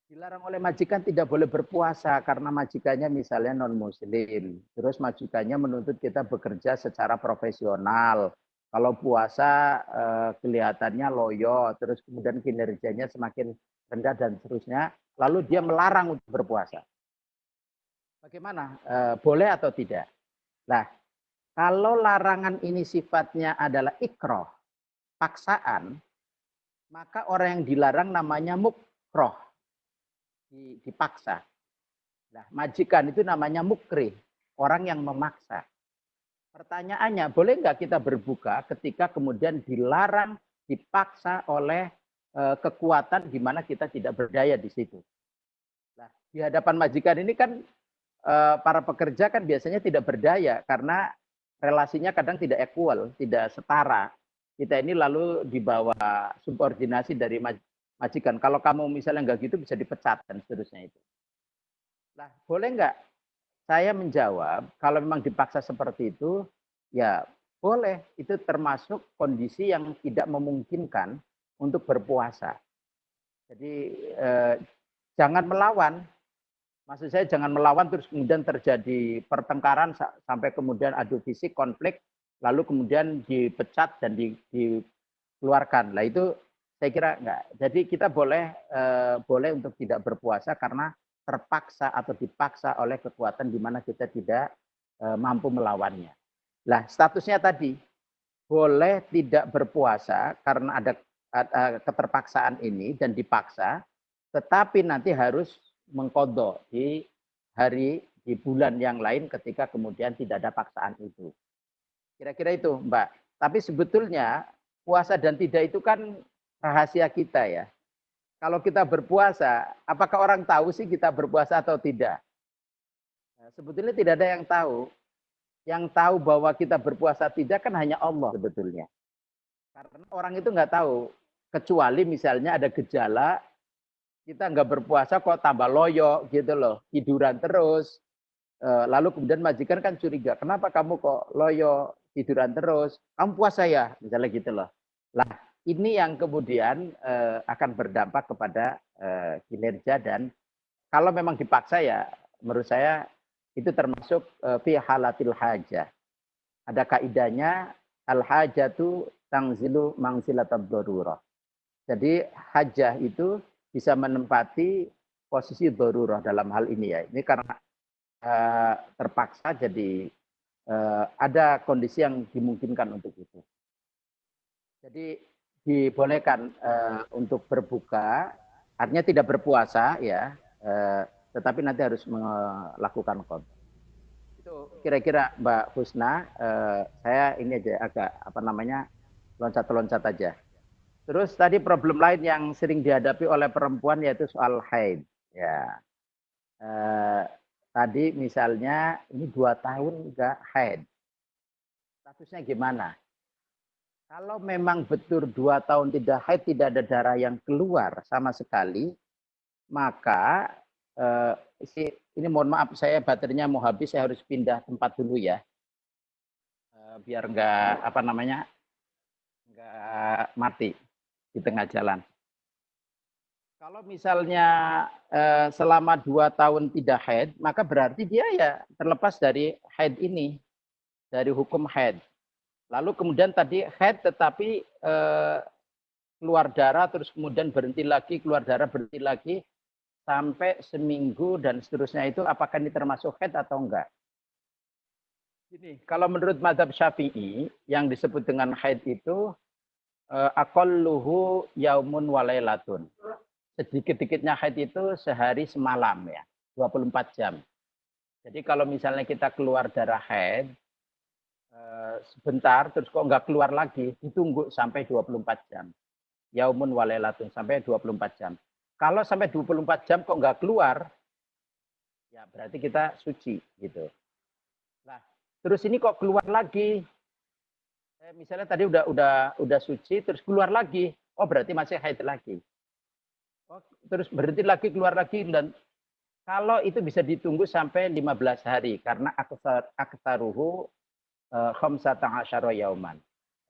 Dilarang oleh majikan tidak boleh berpuasa karena majikannya misalnya non muslim. Terus majikannya menuntut kita bekerja secara profesional. Kalau puasa eh, kelihatannya loyo, terus kemudian kinerjanya semakin rendah dan seterusnya, lalu dia melarang untuk berpuasa. Bagaimana? E, boleh atau tidak? Nah, kalau larangan ini sifatnya adalah ikroh, paksaan, maka orang yang dilarang namanya mukroh, dipaksa. Nah, majikan itu namanya mukri, orang yang memaksa. Pertanyaannya, boleh nggak kita berbuka ketika kemudian dilarang, dipaksa oleh e, kekuatan di mana kita tidak berdaya di situ? Nah, di hadapan majikan ini kan Eh, para pekerja kan biasanya tidak berdaya karena relasinya kadang tidak equal, tidak setara. Kita ini lalu di bawah subordinasi dari majikan. Kalau kamu misalnya nggak gitu bisa dipecat dan seterusnya itu. Nah, boleh nggak saya menjawab kalau memang dipaksa seperti itu, ya boleh. Itu termasuk kondisi yang tidak memungkinkan untuk berpuasa. Jadi eh, jangan melawan, Maksud saya jangan melawan terus kemudian terjadi pertengkaran sampai kemudian adu fisik, konflik, lalu kemudian dipecat dan di, dikeluarkan. Lah itu saya kira enggak. Jadi kita boleh eh, boleh untuk tidak berpuasa karena terpaksa atau dipaksa oleh kekuatan di mana kita tidak eh, mampu melawannya. Lah statusnya tadi boleh tidak berpuasa karena ada, ada keterpaksaan ini dan dipaksa, tetapi nanti harus mengkodok di hari di bulan yang lain ketika kemudian tidak ada paksaan itu. Kira-kira itu Mbak. Tapi sebetulnya puasa dan tidak itu kan rahasia kita ya. Kalau kita berpuasa, apakah orang tahu sih kita berpuasa atau tidak? Nah, sebetulnya tidak ada yang tahu. Yang tahu bahwa kita berpuasa tidak kan hanya Allah sebetulnya. Karena orang itu nggak tahu. Kecuali misalnya ada gejala kita nggak berpuasa kok tambah loyo gitu loh, tiduran terus. Eh, lalu kemudian majikan kan curiga, kenapa kamu kok loyo, tiduran terus? Kamu puasa ya, misalnya gitu loh. Lah ini yang kemudian eh, akan berdampak kepada eh, kinerja dan kalau memang dipaksa ya, menurut saya itu termasuk fi halatil hajah. Ada kaidahnya al hajatu tangzilu mangzilatab darurah. Jadi hajah itu bisa menempati posisi darurah dalam hal ini ya. Ini karena uh, terpaksa jadi eh, ada kondisi yang dimungkinkan untuk itu. Jadi dibolehkan eh, untuk berbuka, artinya tidak berpuasa ya, eh, tetapi nanti harus melakukan qadha. Itu kira-kira Mbak Husna, eh, saya ini aja agak apa namanya loncat-loncat aja. Terus tadi problem lain yang sering dihadapi oleh perempuan yaitu soal haid. Ya, tadi misalnya ini dua tahun enggak haid. Statusnya gimana? Kalau memang betul dua tahun tidak haid, tidak ada darah yang keluar sama sekali, maka eh, ini mohon maaf saya baterainya mau habis, saya harus pindah tempat dulu ya, eh, biar enggak apa namanya enggak mati di tengah jalan. Kalau misalnya eh, selama dua tahun tidak haid, maka berarti dia ya terlepas dari haid ini, dari hukum haid. Lalu kemudian tadi haid tetapi eh, keluar darah, terus kemudian berhenti lagi, keluar darah berhenti lagi, sampai seminggu dan seterusnya itu apakah ini termasuk haid atau enggak? Ini kalau menurut madhab syafi'i yang disebut dengan haid itu uh, aqalluhu yaumun walailatun. Sedikit-dikitnya haid itu sehari semalam ya, 24 jam. Jadi kalau misalnya kita keluar darah haid sebentar terus kok nggak keluar lagi, ditunggu sampai 24 jam. Yaumun walailatun sampai 24 jam. Kalau sampai 24 jam kok nggak keluar, ya berarti kita suci gitu. Nah, terus ini kok keluar lagi, Eh, misalnya tadi udah udah udah suci terus keluar lagi oh berarti masih haid lagi oh, terus berhenti lagi keluar lagi dan kalau itu bisa ditunggu sampai 15 hari karena eh, khamsata asyara yauman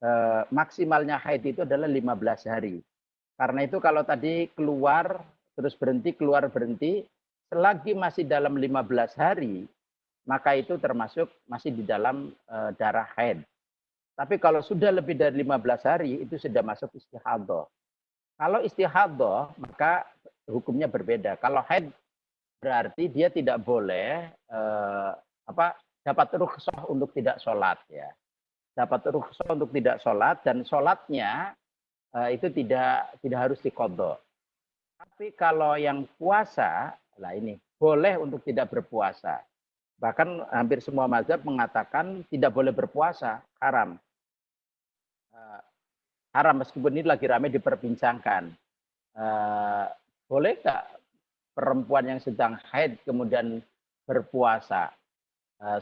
uh, maksimalnya haid itu adalah 15 hari karena itu kalau tadi keluar terus berhenti keluar berhenti selagi masih dalam 15 hari maka itu termasuk masih di dalam uh, darah haid tapi kalau sudah lebih dari 15 hari itu sudah masuk istihadah. Kalau istihadah maka hukumnya berbeda. Kalau haid berarti dia tidak boleh eh, apa dapat rukhsah untuk tidak sholat ya. Dapat rukhsah untuk tidak sholat dan sholatnya eh, itu tidak tidak harus dikodok. Tapi kalau yang puasa, lah ini boleh untuk tidak berpuasa. Bahkan hampir semua mazhab mengatakan tidak boleh berpuasa, haram. Uh, haram meskipun ini lagi ramai diperbincangkan. Uh, boleh nggak perempuan yang sedang haid kemudian berpuasa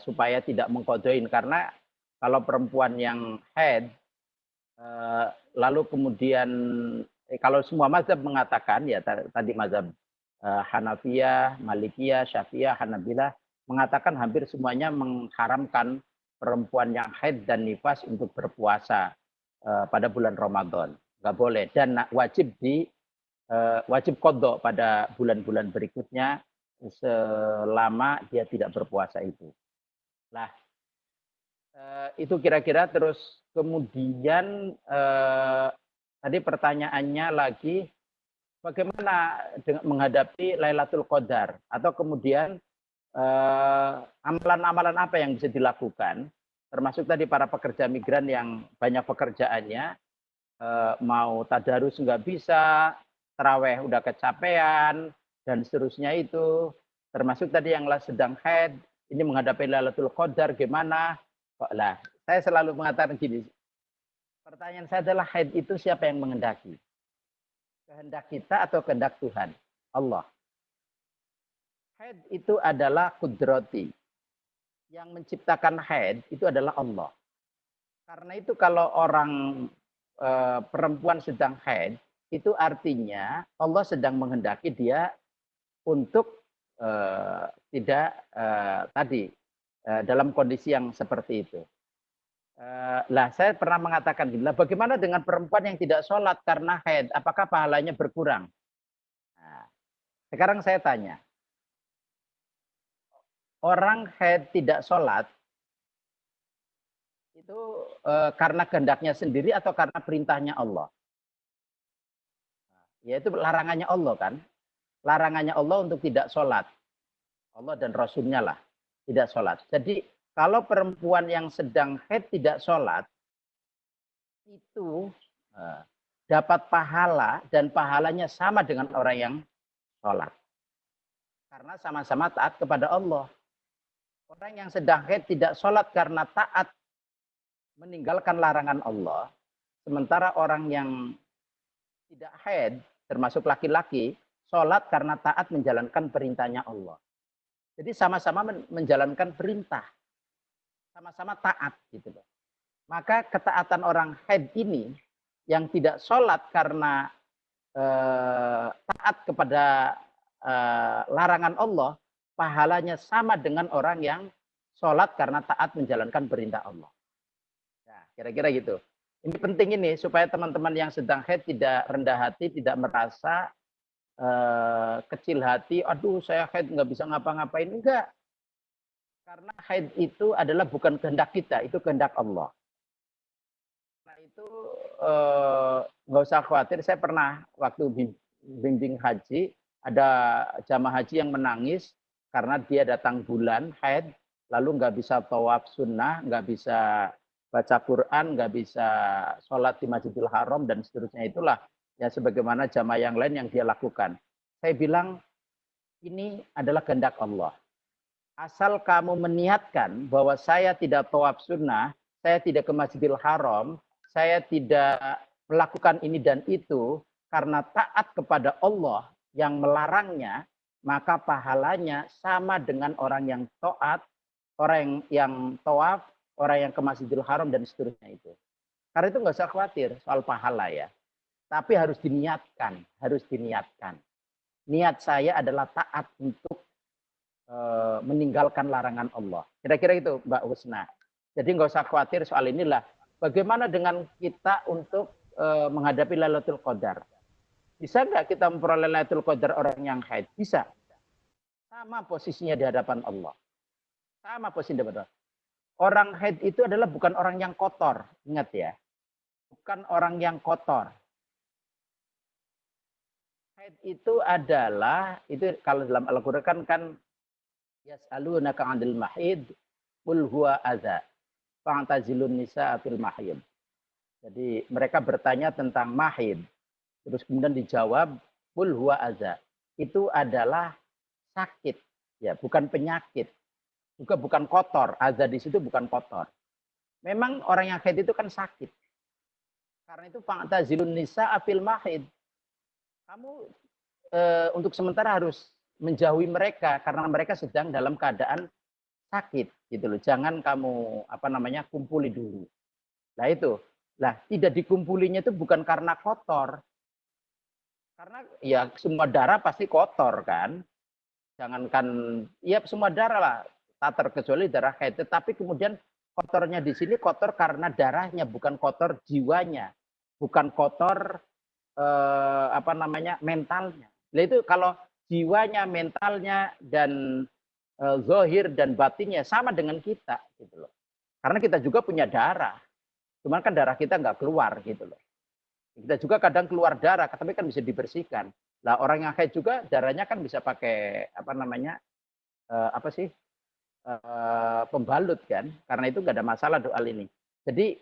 supaya tidak mengkodoin? Karena kalau perempuan yang haid uh, lalu kemudian eh, kalau semua mazhab mengatakan ya tadi mazhab Hanafiyah, Malikiyah, Syafi'iyah, Hanabilah mengatakan hampir semuanya mengharamkan perempuan yang haid dan nifas untuk berpuasa pada bulan Ramadan. Nggak boleh. Dan wajib di wajib kodok pada bulan-bulan berikutnya selama dia tidak berpuasa itu. Nah, itu kira-kira terus kemudian uh, tadi pertanyaannya lagi bagaimana dengan menghadapi Lailatul Qadar? Atau kemudian Eh, amalan-amalan uh, apa yang bisa dilakukan, termasuk tadi para pekerja migran yang banyak pekerjaannya, uh, mau tadarus nggak bisa, teraweh udah kecapean, dan seterusnya itu, termasuk tadi yang sedang haid, ini menghadapi Lailatul Qadar gimana? Kok lah, saya selalu mengatakan gini, pertanyaan saya adalah haid itu siapa yang mengendaki? Kehendak kita atau kehendak Tuhan? Allah. Haid itu adalah kudrati. Yang menciptakan haid itu adalah Allah. Karena itu kalau orang e, perempuan sedang haid, itu artinya Allah sedang menghendaki dia untuk tidak e, tadi e, dalam kondisi yang seperti itu. Lah saya pernah mengatakan gini, bagaimana dengan perempuan yang tidak sholat karena haid? Apakah pahalanya berkurang? Nah, sekarang saya tanya, orang haid tidak sholat itu karena kehendaknya sendiri atau karena perintahnya Allah? Yaitu larangannya Allah kan. Larangannya Allah untuk tidak sholat. Allah dan Rasulnya lah tidak sholat. Jadi kalau perempuan yang sedang haid tidak sholat, itu eh, dapat pahala dan pahalanya sama dengan orang yang sholat. Karena sama-sama taat kepada Allah. Orang yang sedang haid tidak sholat karena taat meninggalkan larangan Allah. Sementara orang yang tidak haid, termasuk laki-laki, sholat karena taat menjalankan perintahnya Allah. Jadi sama-sama menjalankan perintah sama-sama taat gitu loh. Maka ketaatan orang haid ini yang tidak sholat karena eh, taat kepada eh, larangan Allah, pahalanya sama dengan orang yang sholat karena taat menjalankan perintah Allah. Ya, kira-kira gitu. Ini penting ini supaya teman-teman yang sedang haid tidak rendah hati, tidak merasa eh, kecil hati. Aduh, saya haid nggak bisa ngapa-ngapain. Enggak. Karena haid itu adalah bukan kehendak kita, itu kehendak Allah. Nah itu eh, nggak usah khawatir. Saya pernah waktu bimbing haji, ada jamaah haji yang menangis karena dia datang bulan haid, lalu nggak bisa tawaf sunnah, nggak bisa baca Quran, nggak bisa sholat di Masjidil Haram dan seterusnya itulah ya sebagaimana jamaah yang lain yang dia lakukan. Saya bilang ini adalah kehendak Allah asal kamu meniatkan bahwa saya tidak tawaf sunnah, saya tidak ke Masjidil Haram, saya tidak melakukan ini dan itu karena taat kepada Allah yang melarangnya, maka pahalanya sama dengan orang yang taat, orang yang tawaf, orang yang ke Masjidil Haram dan seterusnya itu. Karena itu nggak usah khawatir soal pahala ya. Tapi harus diniatkan, harus diniatkan. Niat saya adalah taat untuk Eh, meninggalkan larangan Allah. Kira-kira itu Mbak Husna. Jadi nggak usah khawatir soal inilah. Bagaimana dengan kita untuk uh, menghadapi Lailatul Qadar? Bisa nggak kita memperoleh Lailatul Qadar orang yang haid? Bisa. Sama posisinya di hadapan Allah. Sama posisi di hadapan Allah. Orang haid itu adalah bukan orang yang kotor. Ingat ya. Bukan orang yang kotor. Itu adalah, itu kalau dalam Al-Quran kan, kan Yas'alunaka 'anil mahid qul huwa adza. Fa'tazilun nisa fil mahid. Jadi mereka bertanya tentang mahid. Terus kemudian dijawab qul huwa adza. Itu adalah sakit, ya, bukan penyakit. Juga bukan kotor. Adza di situ bukan kotor. Memang orang yang haid itu kan sakit. Karena itu fa'tazilun nisa fil mahid. Kamu e, untuk sementara harus menjauhi mereka karena mereka sedang dalam keadaan sakit gitu loh. Jangan kamu apa namanya kumpuli dulu. Nah itu. Lah tidak dikumpulinya itu bukan karena kotor. Karena ya semua darah pasti kotor kan. Jangankan ya semua darah lah tak terkecuali darah haid. Tetapi kemudian kotornya di sini kotor karena darahnya bukan kotor jiwanya, bukan kotor eh, apa namanya mentalnya. Nah itu kalau jiwanya, mentalnya, dan e, zohir dan batinnya sama dengan kita gitu loh. Karena kita juga punya darah. Cuman kan darah kita nggak keluar gitu loh. Kita juga kadang keluar darah, tapi kan bisa dibersihkan. Lah orang yang haid juga darahnya kan bisa pakai apa namanya e, apa sih e, pembalut kan? Karena itu nggak ada masalah doa ini. Jadi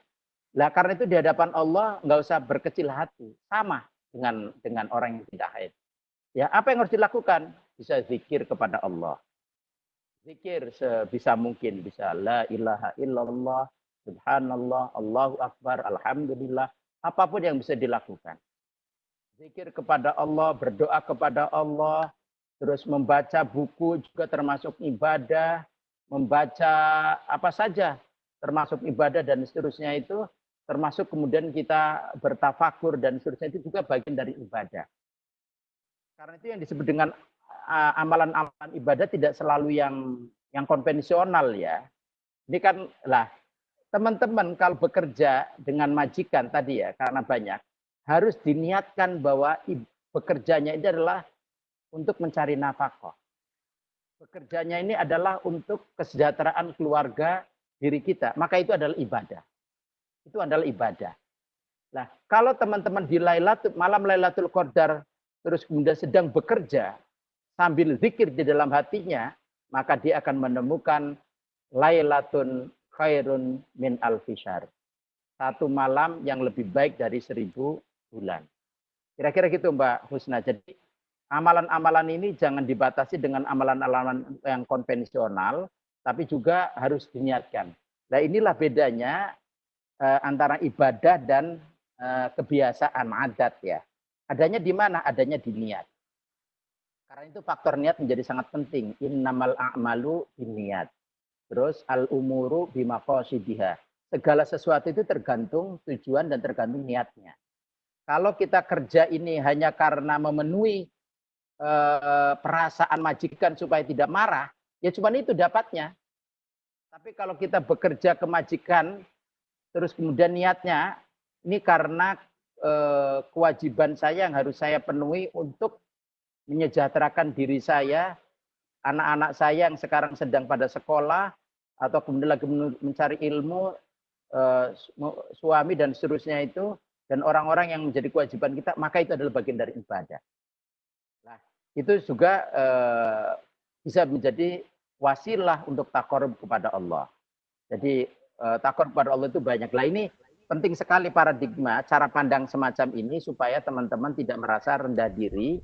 lah karena itu di hadapan Allah nggak usah berkecil hati, sama dengan dengan orang yang tidak haid. Ya, apa yang harus dilakukan? Bisa zikir kepada Allah. Zikir sebisa mungkin bisa la ilaha illallah, subhanallah, Allahu akbar, alhamdulillah, apa pun yang bisa dilakukan. Zikir kepada Allah, berdoa kepada Allah, terus membaca buku juga termasuk ibadah, membaca apa saja termasuk ibadah dan seterusnya itu termasuk kemudian kita bertafakur dan seterusnya itu juga bagian dari ibadah. Karena itu yang disebut dengan amalan-amalan ibadah tidak selalu yang yang konvensional ya. Ini kan lah teman-teman kalau bekerja dengan majikan tadi ya karena banyak harus diniatkan bahwa bekerjanya ini adalah untuk mencari nafkah. Bekerjanya ini adalah untuk kesejahteraan keluarga diri kita. Maka itu adalah ibadah. Itu adalah ibadah. Nah, kalau teman-teman di Lailatul malam Lailatul Qadar terus kemudian sedang bekerja sambil zikir di dalam hatinya, maka dia akan menemukan lailatun khairun min alfisar. Satu malam yang lebih baik dari seribu bulan. Kira-kira gitu Mbak Husna. Jadi amalan-amalan ini jangan dibatasi dengan amalan-amalan yang konvensional, tapi juga harus diniatkan. Nah inilah bedanya antara ibadah dan eh, kebiasaan adat ya. Adanya di mana? Adanya di niat. Karena itu faktor niat menjadi sangat penting. Innamal a'malu niat. Terus al umuru bimaqasidiha. Segala sesuatu itu tergantung tujuan dan tergantung niatnya. Kalau kita kerja ini hanya karena memenuhi eh, perasaan majikan supaya tidak marah, ya cuma itu dapatnya. Tapi kalau kita bekerja ke majikan, terus kemudian niatnya ini karena eh, kewajiban saya yang harus saya penuhi untuk menyejahterakan diri saya, anak-anak saya yang sekarang sedang pada sekolah, atau kemudian lagi mencari ilmu, eh, suami dan seterusnya itu, dan orang-orang yang menjadi kewajiban kita, maka itu adalah bagian dari ibadah. Nah, itu juga eh, bisa menjadi wasilah untuk takor kepada Allah. Jadi eh, takor kepada Allah itu banyak. Lah ini penting sekali paradigma cara pandang semacam ini supaya teman-teman tidak merasa rendah diri.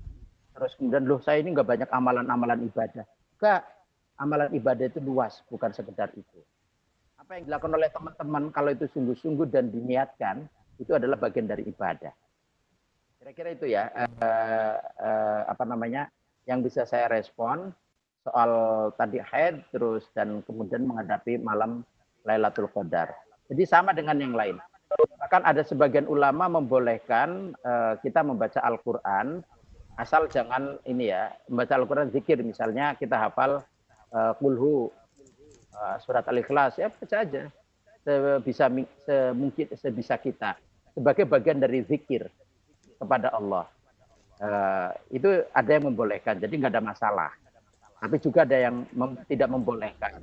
Terus kemudian loh saya ini nggak banyak amalan-amalan ibadah. Enggak. Amalan ibadah itu luas bukan sekedar itu. Apa yang dilakukan oleh teman-teman kalau itu sungguh-sungguh dan diniatkan itu adalah bagian dari ibadah. Kira-kira itu ya. Eh, eh, apa namanya yang bisa saya respon soal tadi haid terus dan kemudian menghadapi malam Lailatul Qadar. Jadi sama dengan yang lain. Bahkan ada sebagian ulama membolehkan uh, kita membaca Al-Quran asal jangan ini ya membaca Al-Quran zikir. Misalnya kita hafal uh, kulhu uh, surat Al-Ikhlas. Ya baca aja. Sebisa semungkin sebisa kita. Sebagai bagian dari zikir kepada Allah. Uh, itu ada yang membolehkan. Jadi nggak ada masalah. Tapi juga ada yang mem tidak membolehkan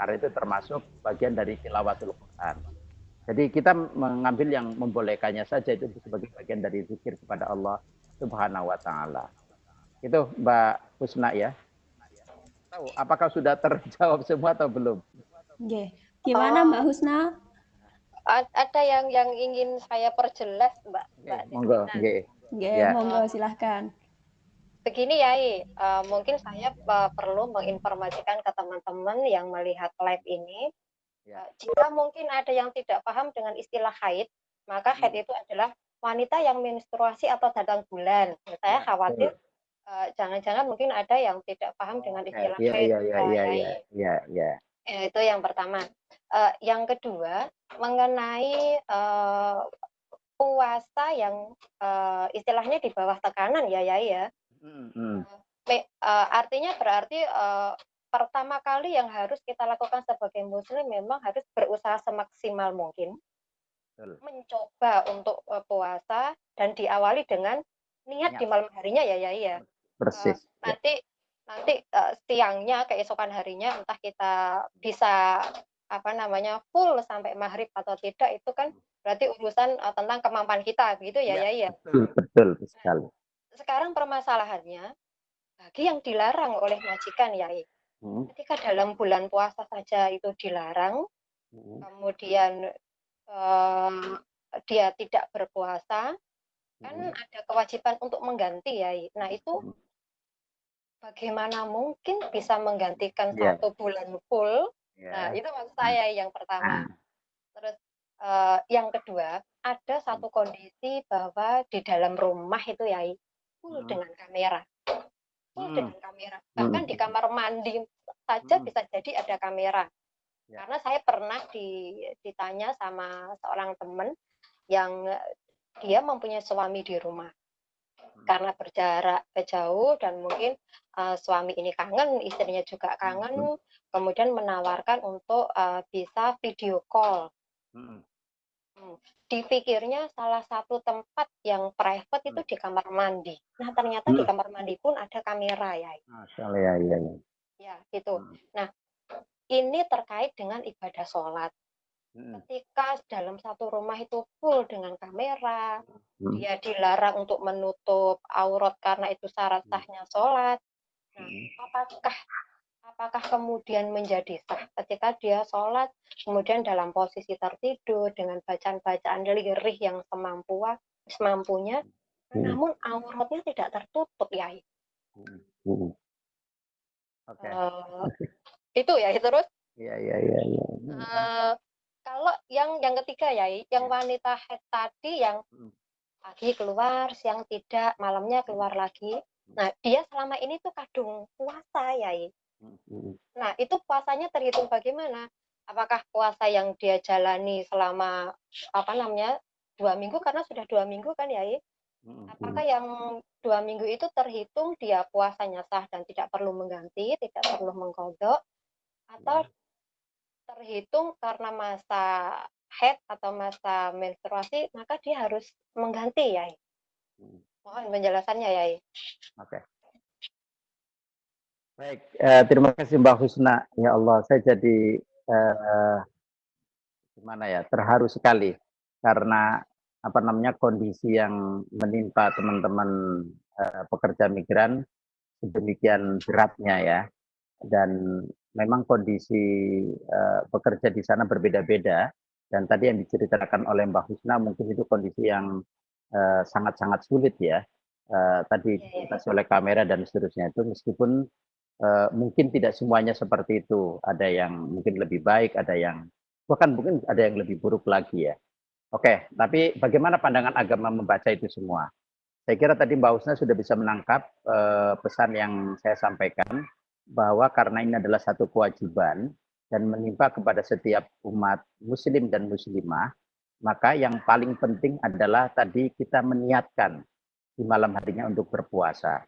karena itu termasuk bagian dari tilawatul Quran. Jadi kita mengambil yang membolehkannya saja itu sebagai bagian dari zikir kepada Allah Subhanahu wa taala. Itu Mbak Husna ya. Tahu apakah sudah terjawab semua atau belum? Oke. Gimana Mbak Husna? Ada yang yang ingin saya perjelas, Mbak. Mbak monggo, nggih. Ya. monggo silahkan. Begini ya, uh, mungkin saya uh, perlu menginformasikan ke teman-teman yang melihat live ini Ya. Eh, jika mungkin ada yang tidak paham dengan istilah haid, maka haid hmm. itu adalah wanita yang menstruasi atau datang bulan. Saya ya, khawatir jangan-jangan uh, mungkin ada yang tidak paham dengan istilah ya, haid. Iya, iya, iya, iya, iya, ya. Itu yang pertama. Uh, yang kedua, mengenai uh, puasa yang uh, istilahnya di bawah tekanan ya, ya, ya. Hmm, hmm. Uh, artinya berarti uh, pertama kali yang harus kita lakukan sebagai muslim memang harus berusaha semaksimal mungkin Betul. mencoba untuk uh, puasa dan diawali dengan niat ya. di malam harinya ya ya ya persis uh, nanti ya. nanti uh, siangnya keesokan harinya entah kita bisa apa namanya full sampai maghrib atau tidak itu kan berarti urusan uh, tentang kemampuan kita gitu ya ya ya, ya. betul betul sekali nah, sekarang permasalahannya bagi yang dilarang oleh majikan ya Hmm. Ketika dalam bulan puasa saja itu dilarang, hmm. kemudian um, dia tidak berpuasa, kan hmm. ada kewajiban untuk mengganti ya. Nah itu hmm. bagaimana mungkin bisa menggantikan yeah. satu bulan full? Yeah. Nah itu maksud hmm. saya yang pertama. Hmm. Terus uh, yang kedua ada satu kondisi bahwa di dalam rumah itu ya full hmm. dengan kamera hmm. dengan kamera. Bahkan hmm. di kamar mandi saja hmm. bisa jadi ada kamera. Ya. Karena saya pernah di, ditanya sama seorang teman yang dia mempunyai suami di rumah. Hmm. Karena berjarak jauh dan mungkin uh, suami ini kangen, istrinya juga kangen, hmm. kemudian menawarkan untuk uh, bisa video call. Hmm. Hmm. Dipikirnya salah satu tempat yang private itu hmm. di kamar mandi. Nah ternyata hmm. di kamar mandi pun ada kamera ya. Masya ya, ya, ya. Ya gitu. Hmm. Nah ini terkait dengan ibadah sholat. Hmm. Ketika dalam satu rumah itu full dengan kamera, hmm. dia dilarang untuk menutup aurat karena itu syarat sahnya sholat. Nah, apakah apakah kemudian menjadi sah ketika dia sholat kemudian dalam posisi tertidur dengan bacaan-bacaan lirih yang semampu semampunya Hmm. namun auratnya tidak tertutup ya Hmm. Oke. Eh, itu ya terus Iya, iya, iya, iya. eh, kalau yang yang ketiga ya yang wanita head tadi yang Hmm. pagi keluar siang tidak malamnya keluar lagi nah dia selama ini tuh kadung puasa ya Hmm. Nah, itu puasanya terhitung bagaimana? Apakah puasa yang dia jalani selama apa namanya dua minggu karena sudah dua minggu kan ya? Apakah yang dua minggu itu terhitung dia puasanya sah dan tidak perlu mengganti, tidak perlu mengkodok, atau terhitung karena masa head atau masa menstruasi maka dia harus mengganti ya? Mohon penjelasannya ya. Oke. Baik, eh, terima kasih Mbak Husna. Ya Allah, saya jadi eh, gimana ya, terharu sekali karena apa namanya kondisi yang menimpa teman-teman eh, pekerja migran sedemikian beratnya ya. Dan memang kondisi eh, pekerja di sana berbeda-beda. Dan tadi yang diceritakan oleh Mbak Husna mungkin itu kondisi yang eh, sangat-sangat sulit ya. Eh, tadi Iya, iya. dibatasi oleh kamera dan seterusnya itu meskipun eh, mungkin tidak semuanya seperti itu. Ada yang mungkin lebih baik, ada yang bahkan mungkin ada yang lebih buruk lagi ya. Oke, tapi bagaimana pandangan agama membaca itu semua? Saya kira tadi Mbak Husna sudah bisa menangkap eh, pesan yang saya sampaikan bahwa karena ini adalah satu kewajiban dan menimpa kepada setiap umat muslim dan muslimah, maka yang paling penting adalah tadi kita meniatkan di malam harinya untuk berpuasa.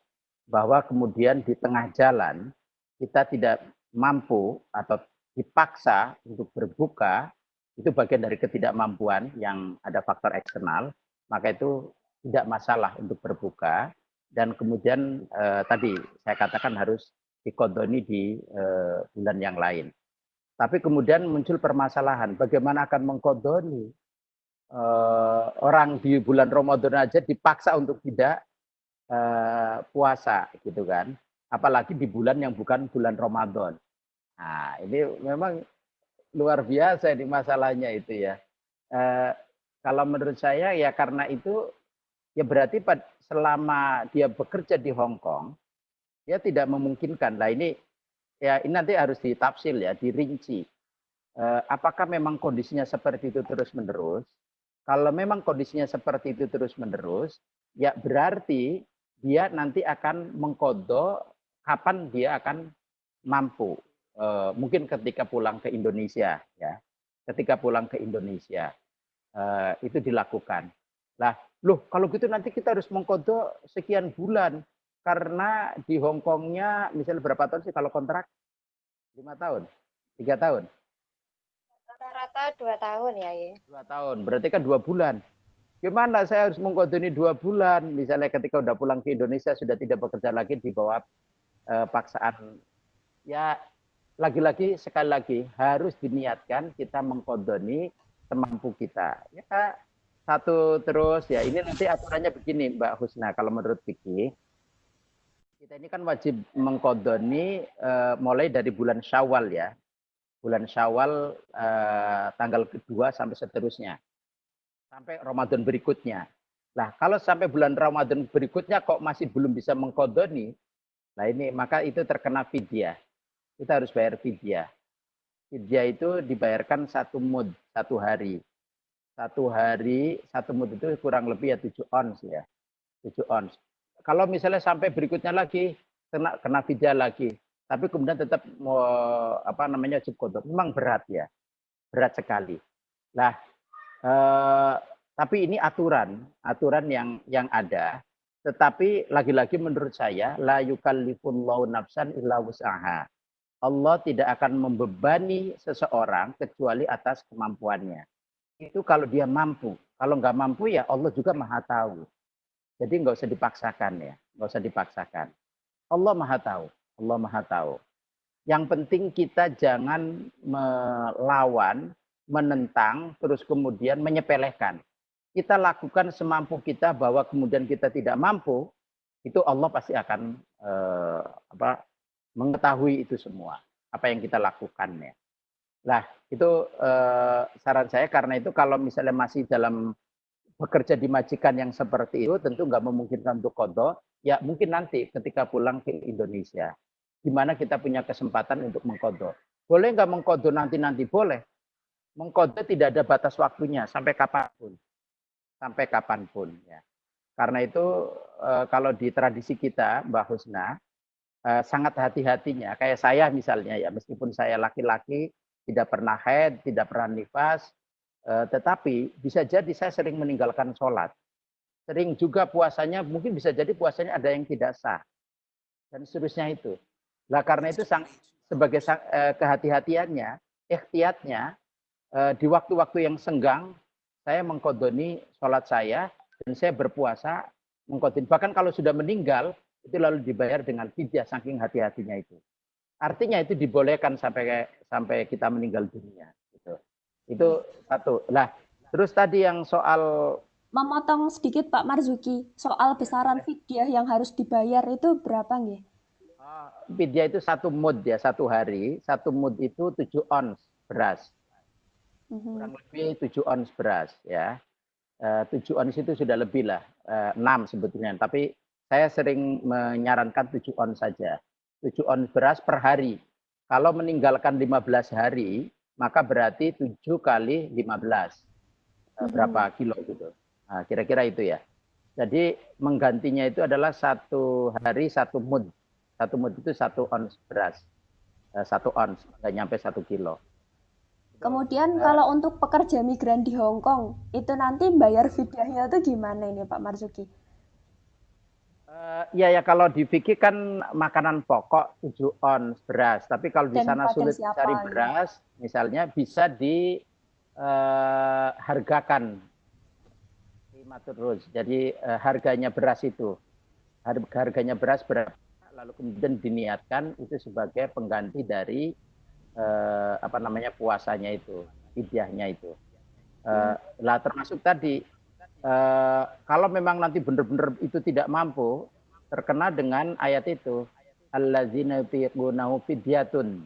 Bahwa kemudian di tengah jalan kita tidak mampu atau dipaksa untuk berbuka, itu bagian dari ketidakmampuan yang ada faktor eksternal, maka itu tidak masalah untuk berbuka. Dan kemudian eh, tadi saya katakan harus dikodoni di eh, bulan yang lain. Tapi kemudian muncul permasalahan, bagaimana akan mengkodoni eh, orang di bulan Ramadan aja dipaksa untuk tidak eh, puasa gitu kan. Apalagi di bulan yang bukan bulan Ramadan. Nah, ini memang luar biasa ini masalahnya itu ya. Eh, kalau menurut saya ya karena itu ya berarti selama dia bekerja di Hong Kong ya tidak memungkinkan. Nah ini ya ini nanti harus ditafsir ya, dirinci. Eh, apakah memang kondisinya seperti itu terus menerus? Kalau memang kondisinya seperti itu terus menerus, ya berarti dia nanti akan mengkodok kapan dia akan mampu. Eh, mungkin ketika pulang ke Indonesia, ya, ketika pulang ke Indonesia eh, itu dilakukan. Lah, loh kalau gitu nanti kita harus mengkodok sekian bulan karena di Hong Kongnya misalnya berapa tahun sih kalau kontrak? Lima tahun, tiga tahun. Rata-rata dua tahun ya. I. Dua tahun, berarti kan dua bulan. Gimana saya harus mengkodoni dua bulan? Misalnya ketika udah pulang ke Indonesia sudah tidak bekerja lagi di bawah eh, paksaan. Ya lagi-lagi sekali lagi harus diniatkan kita mengkodoni semampu kita. Ya satu terus ya ini nanti aturannya begini Mbak Husna kalau menurut Vicky kita ini kan wajib mengkodoni eh, mulai dari bulan Syawal ya bulan Syawal eh, tanggal kedua sampai seterusnya sampai Ramadan berikutnya. Nah, kalau sampai bulan Ramadan berikutnya kok masih belum bisa mengkodoni, nah ini maka itu terkena fidyah. Kita harus bayar fidyah. Fidyah itu dibayarkan satu mud, satu hari. Satu hari, satu mud itu kurang lebih ya tujuh ons ya. Tujuh ons. Kalau misalnya sampai berikutnya lagi, kena, kena fidyah lagi. Tapi kemudian tetap mau apa namanya kodok. Memang berat ya. Berat sekali. Nah, Eh, tapi ini aturan, aturan yang yang ada. Tetapi lagi-lagi menurut saya la yukallifullahu nafsan illa wus'aha. Allah tidak akan membebani seseorang kecuali atas kemampuannya. Itu kalau dia mampu. Kalau nggak mampu ya Allah juga maha tahu. Jadi nggak usah dipaksakan ya, nggak usah dipaksakan. Allah maha tahu, Allah maha tahu. Yang penting kita jangan melawan menentang, terus kemudian menyepelekan. Kita lakukan semampu kita bahwa kemudian kita tidak mampu, itu Allah pasti akan eh, apa mengetahui itu semua apa yang kita lakukan ya. Nah itu eh, saran saya karena itu kalau misalnya masih dalam bekerja di majikan yang seperti itu tentu nggak memungkinkan untuk kodok ya mungkin nanti ketika pulang ke Indonesia di mana kita punya kesempatan untuk mengkodok boleh nggak mengkodok nanti nanti boleh mengkodok tidak ada batas waktunya sampai kapan pun sampai kapan pun ya karena itu eh, kalau di tradisi kita Mbak Husna eh, sangat hati-hatinya kayak saya misalnya ya meskipun saya laki-laki tidak pernah head tidak pernah nifas Eh, tetapi bisa jadi saya sering meninggalkan sholat. Sering juga puasanya, mungkin bisa jadi puasanya ada yang tidak sah. Dan seterusnya itu. Nah karena itu sang, sebagai eh, kehati-hatiannya, ikhtiatnya, di waktu-waktu yang senggang, saya mengkodoni sholat saya, dan saya berpuasa mengkodoni. Bahkan kalau sudah meninggal, itu lalu dibayar dengan fidyah saking hati-hatinya itu. Artinya itu dibolehkan sampai sampai kita meninggal dunia. Itu satu. Lah, terus tadi yang soal Memotong sedikit Pak Marzuki, soal besaran fidyah yang harus dibayar itu berapa nggih? Ah, fidyah itu satu mud ya, satu hari. Satu mud itu tujuh ons beras. Mhm. Kurang lebih tujuh ons beras ya. Eh, tujuh ons itu sudah lebih lah, eh, enam sebetulnya. Tapi saya sering menyarankan tujuh ons saja. Tujuh ons beras per hari. Kalau meninggalkan 15 hari, maka berarti 7 kali 15. Hmm. Berapa kilo gitu. Nah, kira-kira itu ya. Jadi menggantinya itu adalah satu hari satu mud. Satu mud itu satu ons beras. Eh, satu ons, nggak nyampe satu kilo. Kemudian nah, kalau untuk pekerja migran di Hong Kong, itu nanti bayar fidyahnya itu gimana ini Pak Marzuki? Uh, ya ya kalau di Vicky kan makanan pokok 7 ons beras, tapi kalau di sana sulit cari beras, misalnya bisa eh, uh, terus. Jadi uh, harganya beras itu, harganya beras berapa, lalu kemudian diniatkan itu sebagai pengganti dari uh, apa namanya puasanya itu, idyahnya itu. Uh, lah termasuk tadi Eh, kalau memang nanti benar-benar itu tidak mampu, terkena dengan ayat itu. Allazina yutiqunahu fidyatun.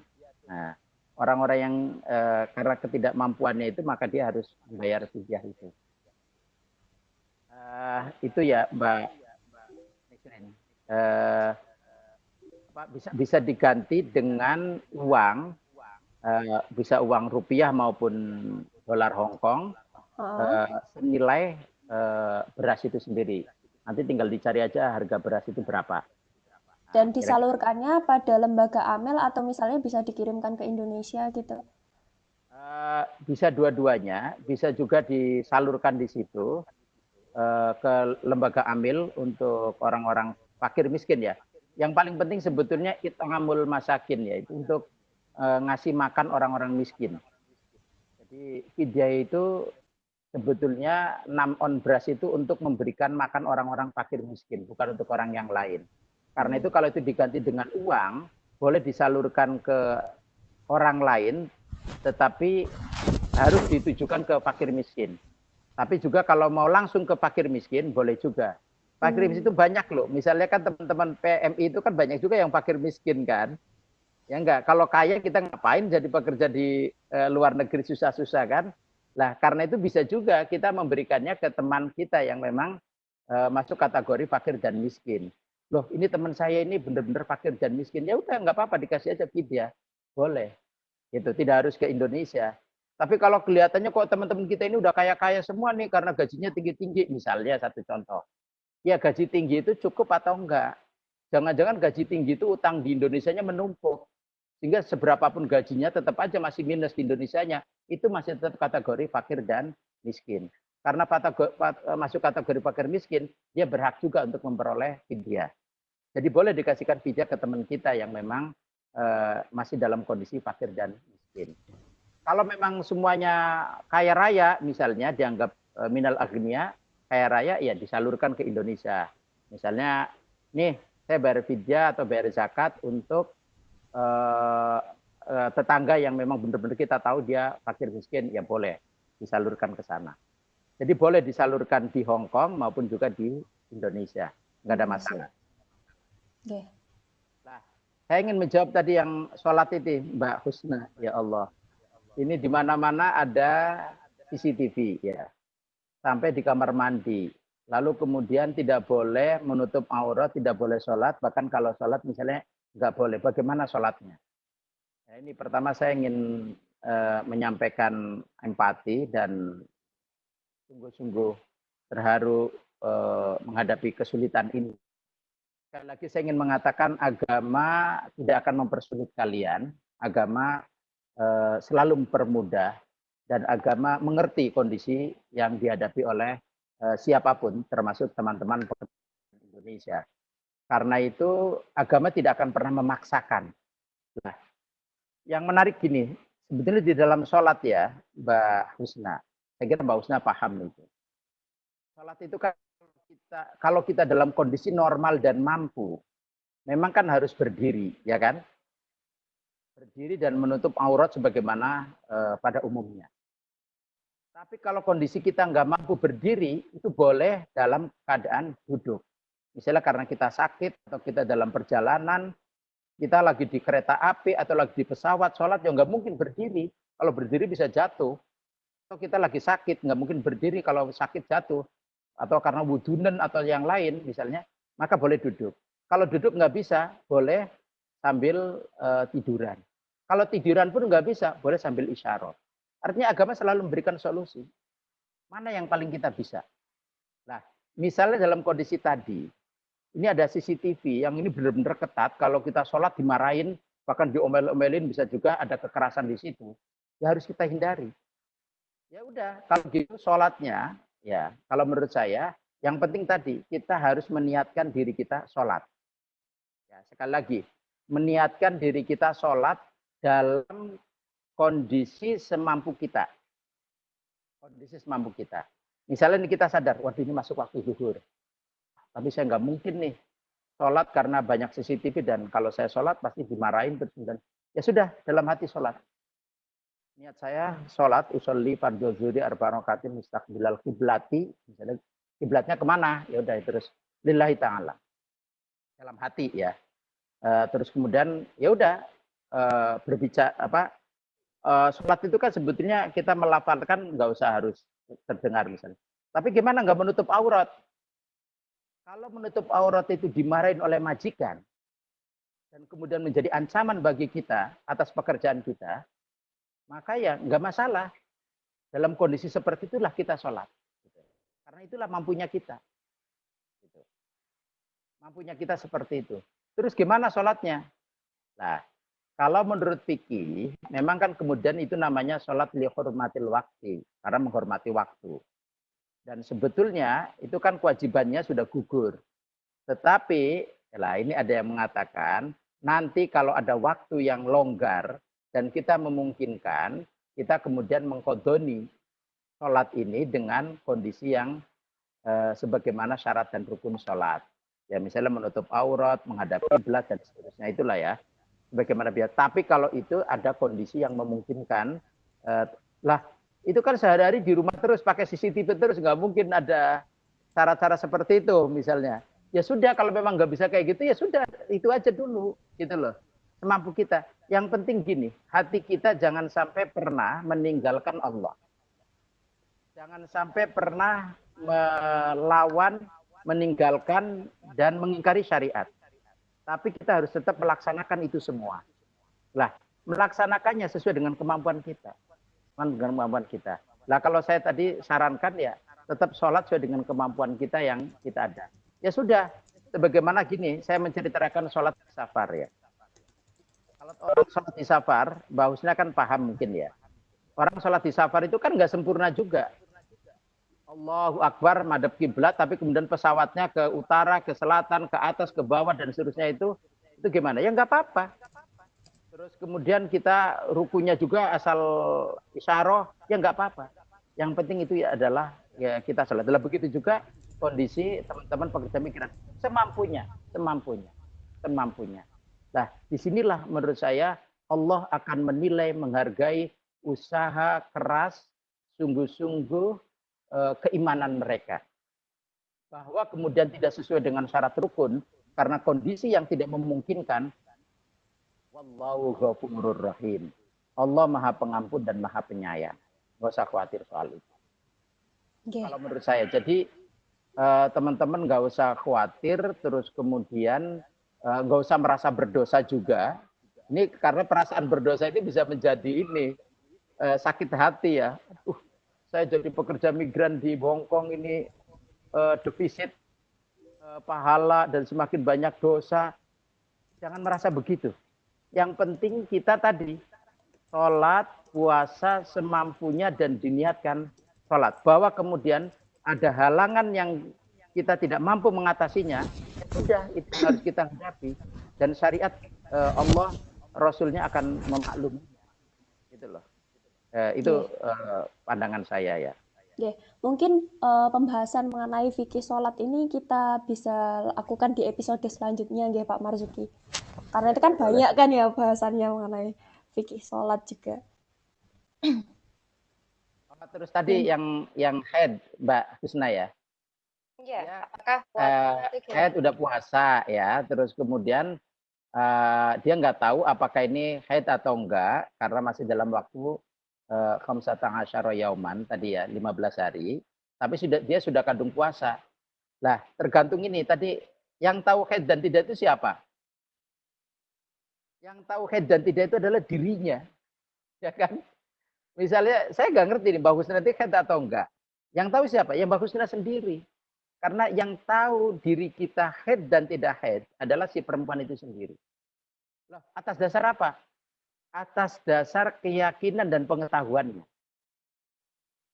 Nah, orang-orang yang uh, karena ketidakmampuannya itu maka dia harus membayar fidyah itu. Uh, itu ya Mbak uh, bisa bisa diganti dengan uang uh, bisa uang rupiah maupun dolar Hong Kong uh, senilai Eh, beras itu sendiri. Nanti tinggal dicari aja harga beras itu berapa. Dan disalurkannya pada lembaga amel atau misalnya bisa dikirimkan ke Indonesia gitu? Uh, bisa dua-duanya, bisa juga disalurkan di situ uh, ke lembaga amil untuk orang-orang fakir miskin ya. Yang paling penting sebetulnya it'amul masakin ya, itu untuk uh, ngasih makan orang-orang miskin. Jadi fidyah itu sebetulnya enam on beras itu untuk memberikan makan orang-orang fakir miskin, bukan untuk orang yang lain. Karena itu kalau itu diganti dengan uang, boleh disalurkan ke orang lain, tetapi harus ditujukan ke fakir miskin. Tapi juga kalau mau langsung ke fakir miskin, boleh juga. Fakir miskin itu banyak loh. Misalnya kan teman-teman PMI itu kan banyak juga yang fakir miskin kan. Ya enggak, kalau kaya kita ngapain jadi pekerja di e, luar negeri susah-susah kan? Nah, karena itu bisa juga kita memberikannya ke teman kita yang memang uh, masuk kategori fakir dan miskin. Loh, ini teman saya ini benar-benar fakir dan miskin. Ya udah, nggak apa-apa, dikasih aja vidya. Boleh. Itu tidak harus ke Indonesia. Tapi kalau kelihatannya kok teman-teman kita ini udah kaya-kaya semua nih karena gajinya tinggi-tinggi. Misalnya satu contoh. Ya gaji tinggi itu cukup atau enggak? Jangan-jangan gaji tinggi itu utang di Indonesia-nya menumpuk. Sehingga seberapapun gajinya tetap aja masih minus di Indonesia-nya. Itu masih tetap kategori fakir dan miskin. Karena eh, masuk kategori fakir miskin, dia berhak juga untuk memperoleh fidyah. Jadi boleh dikasihkan fidyah ke teman kita yang memang uh, masih dalam kondisi fakir dan miskin. Kalau memang semuanya kaya raya, misalnya dianggap uh, minal agnia, kaya raya, ya disalurkan ke Indonesia. Misalnya, nih saya bayar fidyah atau bayar zakat untuk tetangga yang memang benar-benar kita tahu dia fakir miskin, ya boleh disalurkan ke sana. Jadi boleh disalurkan di Hong Kong maupun juga di Indonesia, nggak ada masalah. Okay. Nah, Saya ingin menjawab tadi yang sholat itu, Mbak Husna. Ya Allah. Ini di mana-mana ada CCTV ya. Sampai di kamar mandi. Lalu kemudian tidak boleh menutup aurat, tidak boleh sholat. Bahkan kalau sholat misalnya nggak boleh. Bagaimana sholatnya? Nah, ini pertama saya ingin uh, menyampaikan empati dan sungguh-sungguh terharu uh, menghadapi kesulitan ini. Sekali lagi saya ingin mengatakan agama tidak akan mempersulit kalian. Agama uh, selalu mempermudah dan agama mengerti kondisi yang dihadapi oleh siapa pun, termasuk teman-teman Indonesia. Karena itu agama tidak akan pernah memaksakan. Nah, yang menarik gini, sebetulnya di dalam sholat ya, Mbak Husna, saya kira Mbak Husna paham itu. Sholat itu kan kita, kalau kita dalam kondisi normal dan mampu, memang kan harus berdiri, ya kan? Berdiri dan menutup aurat sebagaimana uh, pada umumnya. Tapi kalau kondisi kita nggak mampu berdiri, itu boleh dalam keadaan duduk. Misalnya karena kita sakit atau kita dalam perjalanan, kita lagi di kereta api atau lagi di pesawat, sholat ya nggak mungkin berdiri. Kalau berdiri bisa jatuh. Atau kita lagi sakit, nggak mungkin berdiri kalau sakit jatuh. Atau karena wudunen atau yang lain misalnya, maka boleh duduk. Kalau duduk nggak bisa, boleh sambil uh, tiduran. Kalau tiduran pun nggak bisa, boleh sambil isyarat. Artinya agama selalu memberikan solusi. Mana yang paling kita bisa? Nah, misalnya dalam kondisi tadi, ini ada CCTV yang ini benar-benar ketat. Kalau kita sholat dimarahin, bahkan diomel-omelin bisa juga ada kekerasan di situ. Ya harus kita hindari. Ya udah, kalau gitu sholatnya, ya kalau menurut saya, yang penting tadi kita harus meniatkan diri kita sholat. Ya, sekali lagi, meniatkan diri kita sholat dalam kondisi semampu kita. Kondisi semampu kita. Misalnya kita sadar, waduh ini masuk waktu zuhur. Tapi saya nggak mungkin nih sholat karena banyak CCTV dan kalau saya sholat pasti dimarahin dan ya sudah dalam hati sholat. Niat saya sholat usolli fardhu zuhri arba rakatin mustaqbilal kiblati misalnya kiblatnya ke mana? Ya udah terus lillahi ta'ala. Dalam hati ya. Uh, terus kemudian ya udah uh, berbicara apa uh, sholat itu kan sebetulnya kita melafalkan nggak usah harus terdengar misalnya. Tapi gimana nggak menutup aurat kalau menutup aurat itu dimarahin oleh majikan, dan kemudian menjadi ancaman bagi kita atas pekerjaan kita, maka ya nggak masalah. Dalam kondisi seperti itulah kita sholat. Karena itulah mampunya kita. Mampunya kita seperti itu. Terus gimana sholatnya? Nah, kalau menurut fikih, memang kan kemudian itu namanya sholat lihormatil waktu, karena menghormati waktu. Dan sebetulnya itu kan kewajibannya sudah gugur. Tetapi, lah ini ada yang mengatakan, nanti kalau ada waktu yang longgar dan kita memungkinkan, kita kemudian mengkodoni sholat ini dengan kondisi yang eh, sebagaimana syarat dan rukun sholat. Ya misalnya menutup aurat, menghadap kiblat dan seterusnya itulah ya. Sebagaimana biasa. Tapi kalau itu ada kondisi yang memungkinkan, eh, lah itu kan sehari-hari di rumah terus pakai CCTV terus nggak mungkin ada cara-cara seperti itu misalnya. Ya sudah kalau memang nggak bisa kayak gitu ya sudah itu aja dulu gitu loh semampu kita. Yang penting gini hati kita jangan sampai pernah meninggalkan Allah. Jangan sampai pernah melawan meninggalkan dan mengingkari syariat. Tapi kita harus tetap melaksanakan itu semua. Lah melaksanakannya sesuai dengan kemampuan kita dengan kemampuan kita. Nah kalau saya tadi sarankan ya tetap sholat sesuai dengan kemampuan kita yang kita ada. Ya sudah, sebagaimana gini, saya menceritakan sholat di safar ya. Kalau orang sholat di safar, bahusnya kan paham mungkin ya. Orang sholat di safar itu kan nggak sempurna juga. Allahu Akbar, madep kiblat, tapi kemudian pesawatnya ke utara, ke selatan, ke atas, ke bawah, dan seterusnya itu, itu gimana? Ya nggak apa-apa. Terus kemudian kita rukunya juga asal isyaroh, ya nggak apa-apa. Yang penting itu ya adalah ya kita sholat. Dalam begitu juga kondisi teman-teman pekerja migran semampunya, semampunya, semampunya. Nah, di sinilah menurut saya Allah akan menilai, menghargai usaha keras, sungguh-sungguh e, keimanan mereka. Bahwa kemudian tidak sesuai dengan syarat rukun, karena kondisi yang tidak memungkinkan, Wallahu ghafurur rahim. Allah Maha Pengampun dan Maha Penyayang. Nggak usah khawatir soal itu. Nggih. Kalau menurut saya, jadi eh, teman-teman nggak usah khawatir, terus kemudian nggak usah merasa berdosa juga. Ini karena perasaan berdosa ini bisa menjadi ini eh, sakit hati ya. Uh, saya jadi pekerja migran di Hongkong ini defisit pahala dan semakin banyak dosa. Jangan merasa begitu. Yang penting kita tadi sholat, puasa semampunya dan diniatkan sholat. Bahwa kemudian ada halangan yang kita tidak mampu mengatasinya, ya sudah itu harus kita hadapi. Dan syariat eh, Allah, Rasulnya akan memaklumi. Gitu loh. Eh, itu eh, pandangan saya ya. Mungkin eh, pembahasan mengenai fikih sholat ini kita bisa lakukan di episode selanjutnya nggih Pak Marzuki. Karena itu kan banyak kan ya bahasannya mengenai fikih sholat juga. Terus tadi yang yang head Mbak Husna ya. Iya, Ya, apakah Eh, puasa itu head udah puasa ya, terus kemudian eh, dia nggak tahu apakah ini head atau enggak karena masih dalam waktu khamsata asyara yauman tadi ya 15 hari, tapi sudah dia sudah kandung puasa. Lah, tergantung ini tadi yang tahu head dan tidak itu siapa? Yang tahu head dan tidak itu adalah dirinya. Ya kan? Misalnya saya nggak ngerti nih Husna nanti head atau enggak. Yang tahu siapa? Yang Mbak Husna sendiri. Karena yang tahu diri kita head dan tidak head adalah si perempuan itu sendiri. Loh, atas dasar apa? Atas dasar keyakinan dan pengetahuannya.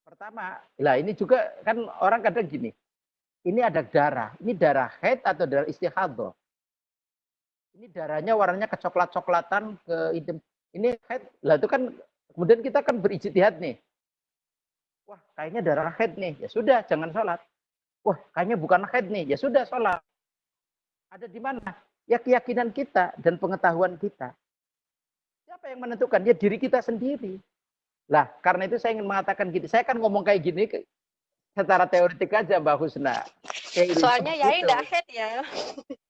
Pertama, lah ini juga kan orang kadang gini. Ini ada darah. Ini darah head atau darah istihadah. Ini darahnya warnanya kecoklat-coklatan ke hitam. Ini head. Lah itu kan kemudian kita kan berijtihad nih. Wah, kayaknya darah head nih. Ya sudah, jangan sholat. Wah, kayaknya bukan haid nih. Ya sudah sholat. Ada di mana? Ya keyakinan kita dan pengetahuan kita. Siapa yang menentukan? Ya diri kita sendiri. Lah, karena itu saya ingin mengatakan gini. Saya kan ngomong kayak gini ke- secara teoretik aja Mbak Husna. Kayak gitu. Soalnya ya Gitu. tidak head ya.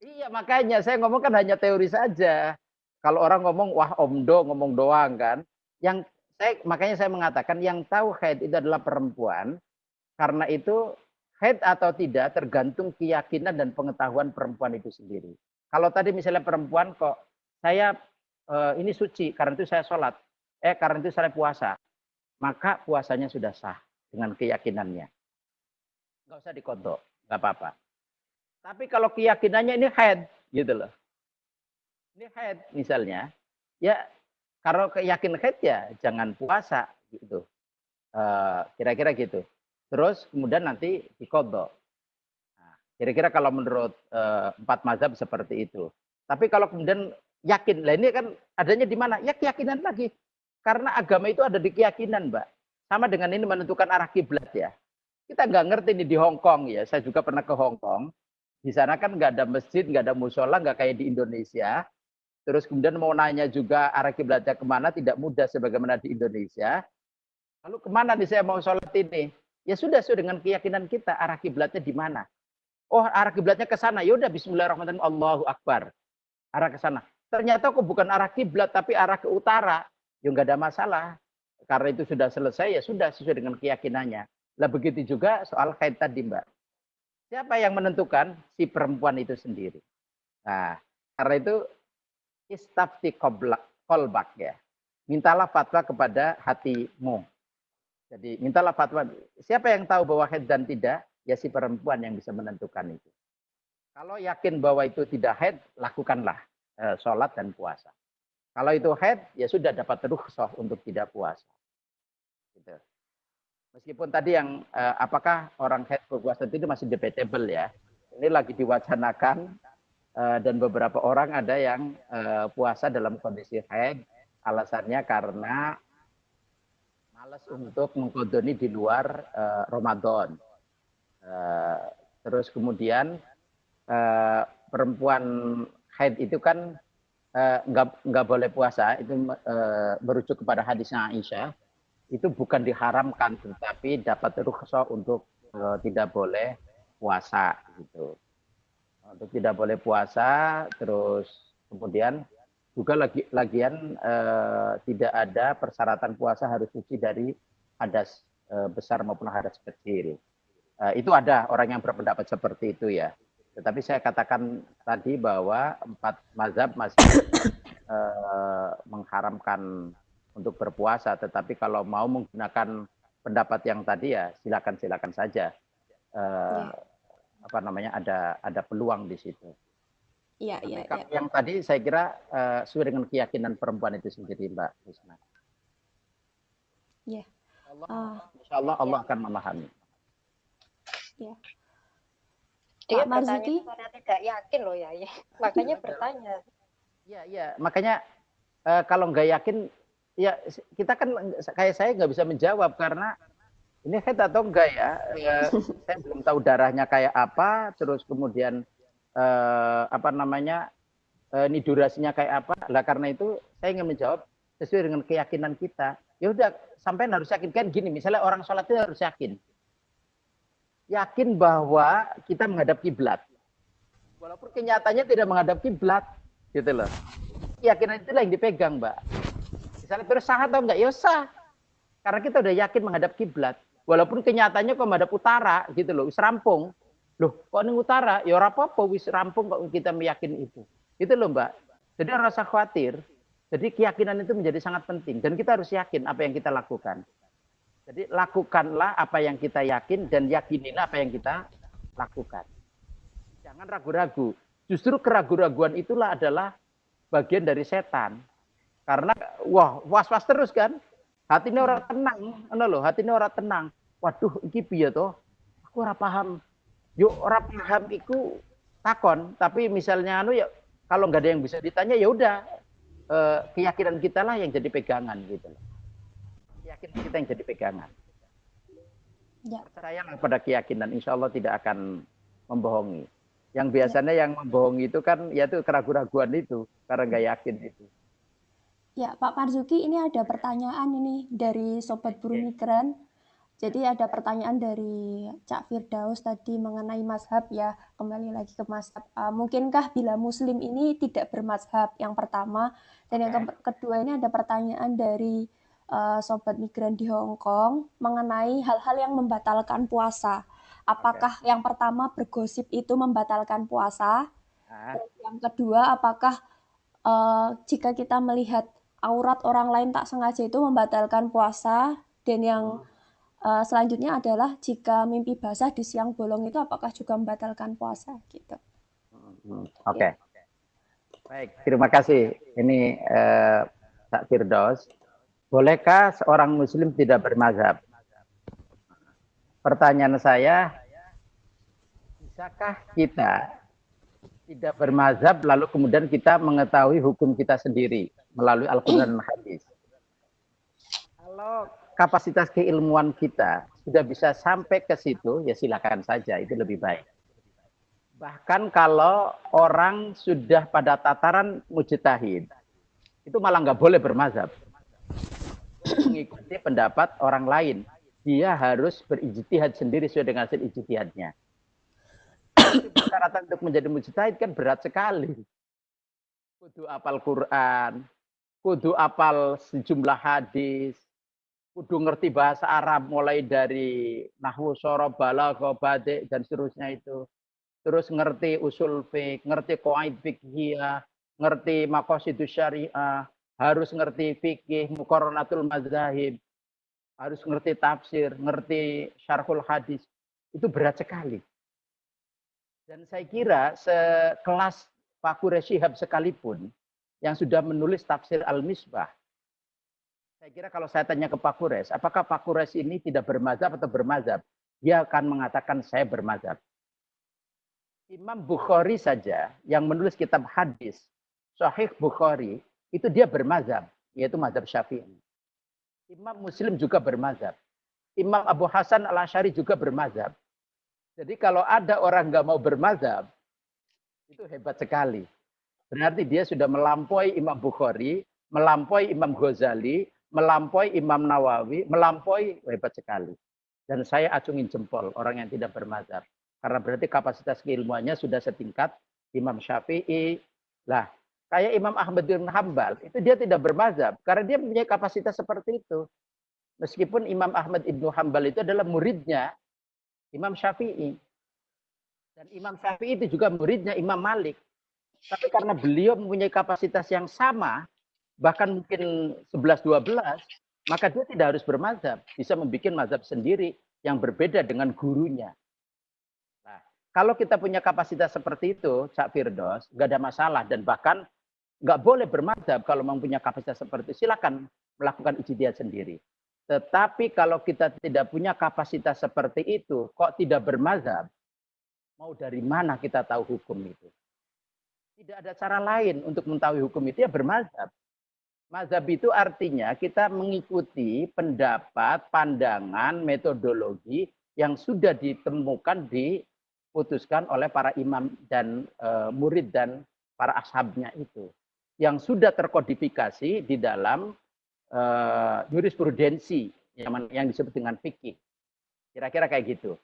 Iya, makanya saya ngomong kan hanya teori saja. Kalau orang ngomong, wah omdo ngomong doang kan. Yang saya makanya saya mengatakan yang tahu haid itu adalah perempuan. Karena itu haid atau tidak tergantung keyakinan dan pengetahuan perempuan itu sendiri. Kalau tadi misalnya perempuan kok saya eh, ini suci karena itu saya sholat, eh karena itu saya puasa, maka puasanya sudah sah dengan keyakinannya. Nggak usah dikodok, nggak apa-apa. Tapi kalau keyakinannya ini haid, gitu loh. Ini haid misalnya, ya kalau keyakin haid ya jangan puasa gitu. Eh, Kira-kira gitu. Terus kemudian nanti dikodok. Nah, Kira-kira kalau menurut eh, empat mazhab seperti itu. Tapi kalau kemudian yakin, lah ini kan adanya di mana? Ya keyakinan lagi. Karena agama itu ada di keyakinan, Mbak. Sama dengan ini menentukan arah kiblat ya. Kita nggak ngerti nih di Hong Kong ya. Saya juga pernah ke Hong Kong. Di sana kan nggak ada masjid, nggak ada musola, nggak kayak di Indonesia. Terus kemudian mau nanya juga arah kiblatnya ke mana, tidak mudah sebagaimana di Indonesia. Lalu ke mana nih saya mau sholat ini? Ya sudah sesuai dengan keyakinan kita arah kiblatnya di mana. Oh arah kiblatnya ke sana. Yaudah Bismillahirrahmanirrahim. Allahu Akbar. Arah ke sana. Ternyata kok bukan arah kiblat tapi arah ke utara. Ya nggak ada masalah. Karena itu sudah selesai ya sudah sesuai dengan keyakinannya. Lah begitu juga soal haid tadi Mbak. Siapa yang menentukan? Si perempuan itu sendiri. Nah, karena itu istafti kolbak ya. Mintalah fatwa kepada hatimu. Jadi mintalah fatwa. Siapa yang tahu bahwa haid dan tidak? Ya si perempuan yang bisa menentukan itu. Kalau yakin bahwa itu tidak haid, lakukanlah sholat dan puasa. Kalau itu haid, ya sudah dapat rukhsah untuk tidak puasa. Gitu. Meskipun tadi yang eh, apakah orang haid berpuasa itu masih debatable ya. Ini lagi diwacanakan eh, dan beberapa orang ada yang eh, puasa dalam kondisi haid alasannya karena malas untuk mengkodoni di luar eh, Ramadan. Eh, terus kemudian eh, perempuan haid itu kan eh, nggak boleh puasa itu eh, merujuk kepada hadisnya Aisyah itu bukan diharamkan tetapi dapat rukhsah untuk eh, tidak boleh puasa gitu untuk tidak boleh puasa terus kemudian juga lagi lagian eh, tidak ada persyaratan puasa harus suci dari hadas eh, besar maupun hadas kecil. Eh, itu ada orang yang berpendapat seperti itu ya. Tetapi saya katakan tadi bahwa empat mazhab masih eh, mengharamkan untuk berpuasa. Tetapi kalau mau menggunakan pendapat yang tadi ya silakan silakan saja. Eh, Apa namanya ada ada peluang di situ. Iya, iya, iya. yang tadi saya kira eh, sesuai dengan keyakinan perempuan itu sendiri Mbak Risma. Iya. Allah, Ah. insya Allah Allah akan memahami. Dia Pak Marzuki? bertanya karena tidak yakin loh ya. Makanya bertanya. Iya, iya. Makanya eh, kalau nggak yakin, ya kita kan kayak saya nggak bisa menjawab karena ini head atau enggak ya. Eh, saya belum tahu darahnya kayak apa, terus kemudian eh, apa namanya, eh, ini durasinya kayak apa. Lah karena itu saya ingin menjawab sesuai dengan keyakinan kita. Ya udah, sampai harus yakin kan gini. Misalnya orang sholat itu harus yakin, yakin bahwa kita menghadap kiblat. Walaupun kenyataannya tidak menghadap kiblat, gitu loh. Keyakinan itulah yang dipegang, Mbak. Misalnya terus sah atau enggak? Ya sah. Karena kita udah yakin menghadap kiblat. Walaupun kenyataannya kok menghadap utara, gitu loh, wis rampung. Loh, kok ning utara? Ya ora apa-apa, wis rampung kok kita meyakini itu. Itu loh, Mbak. Jadi ora usah khawatir. Jadi keyakinan itu menjadi sangat penting dan kita harus yakin apa yang kita lakukan. Jadi lakukanlah apa yang kita yakin dan yakinilah apa yang kita lakukan. Jangan ragu-ragu. Justru keraguan-raguan itulah adalah bagian dari setan. Karena wah was-was terus kan. Hati ini orang tenang, ngono loh, hati ini orang tenang. Waduh, iki piye toh? Aku ora paham. Yo ora paham iku takon, tapi misalnya anu ya kalau nggak ada yang bisa ditanya ya udah eh, keyakinan kita lah yang jadi pegangan gitu loh. Keyakinan kita yang jadi pegangan. Ya. Percayalah pada keyakinan, insya Allah tidak akan membohongi. Yang biasanya yang membohongi itu kan yaitu keraguan-raguan itu karena nggak yakin itu. Ya, Pak Marzuki, ini ada pertanyaan ini dari Sobat Buruh Migran. Jadi ada pertanyaan dari Cak Firdaus tadi mengenai mazhab ya, kembali lagi ke mazhab. Uh, mungkinkah bila muslim ini tidak bermazhab? Yang pertama. Dan yang ke- kedua ini ada pertanyaan dari uh, Sobat Migran di Hong Kong mengenai hal-hal yang membatalkan puasa. Apakah yang pertama bergosip itu membatalkan puasa? Nah, Yang kedua, apakah eh, jika kita melihat aurat orang lain tak sengaja itu membatalkan puasa? Dan yang eh, selanjutnya adalah jika mimpi basah di siang bolong itu apakah juga membatalkan puasa? Gitu. Hmm, Oke. Baik, terima kasih. Ini eh, Pak Firdaus. Bolehkah seorang muslim tidak bermazhab? Pertanyaan saya, bisakah kita tidak bermazhab lalu kemudian kita mengetahui hukum kita sendiri melalui Al-Quran dan Hadis? Kalau kapasitas keilmuan kita sudah bisa sampai ke situ, ya silakan saja, itu lebih baik. Bahkan kalau orang sudah pada tataran mujtahid, itu malah nggak boleh bermazhab. Mengikuti pendapat orang lain. Dia harus berijtihad sendiri sesuai dengan hasil ijtihadnya. Persyaratan untuk menjadi mujtahid kan berat sekali. Kudu apal Quran, kudu apal sejumlah hadis, kudu ngerti bahasa Arab mulai dari nahwu sorob, balaghah, badi dan seterusnya itu terus ngerti usul fik, ngerti qawaid fikhiyah, ngerti maqasidus syariah, harus ngerti fikih, muqarranatul mazahib, harus ngerti tafsir, ngerti syarhul hadis. Itu berat sekali. Dan saya kira sekelas Pak Quraisy Shihab sekalipun yang sudah menulis tafsir Al-Misbah, saya kira kalau saya tanya ke Pak Quraisy, apakah Pak Quraisy ini tidak bermazhab atau bermazhab? Dia akan mengatakan saya bermazhab. Imam Bukhari saja yang menulis kitab hadis, Sahih Bukhari, itu dia bermazhab, yaitu mazhab Syafi'i. Imam Muslim juga bermazhab. Imam Abu Hasan al Ashari juga bermazhab. Jadi kalau ada orang nggak mau bermazhab, itu hebat sekali. Berarti dia sudah melampaui Imam Bukhari, melampaui Imam Ghazali, melampaui Imam Nawawi, melampaui hebat sekali. Dan saya acungin jempol orang yang tidak bermazhab. Karena berarti kapasitas keilmuannya sudah setingkat Imam Syafi'i. Lah, Kayak Imam Ahmad bin Hambal, itu dia tidak bermazhab karena dia punya kapasitas seperti itu. Meskipun Imam Ahmad ibnu Hambal itu adalah muridnya Imam Syafi'i. Dan Imam Syafi'i itu juga muridnya Imam Malik. Tapi karena beliau mempunyai kapasitas yang sama, bahkan mungkin 11-12, maka dia tidak harus bermazhab. Bisa membuat mazhab sendiri yang berbeda dengan gurunya. Nah, kalau kita punya kapasitas seperti itu, Cak Firdos, nggak ada masalah. Dan bahkan nggak boleh bermazhab kalau mempunyai kapasitas seperti itu. Silakan melakukan ijtihad sendiri. Tetapi kalau kita tidak punya kapasitas seperti itu, kok tidak bermazhab, mau dari mana kita tahu hukum itu? Tidak ada cara lain untuk mengetahui hukum itu ya bermazhab. Mazhab itu artinya kita mengikuti pendapat, pandangan, metodologi yang sudah ditemukan, diputuskan oleh para imam dan e, murid dan para ashabnya itu. Yang sudah terkodifikasi di dalam e, jurisprudensi yang, disebut dengan fikih. Kira-kira kayak gitu.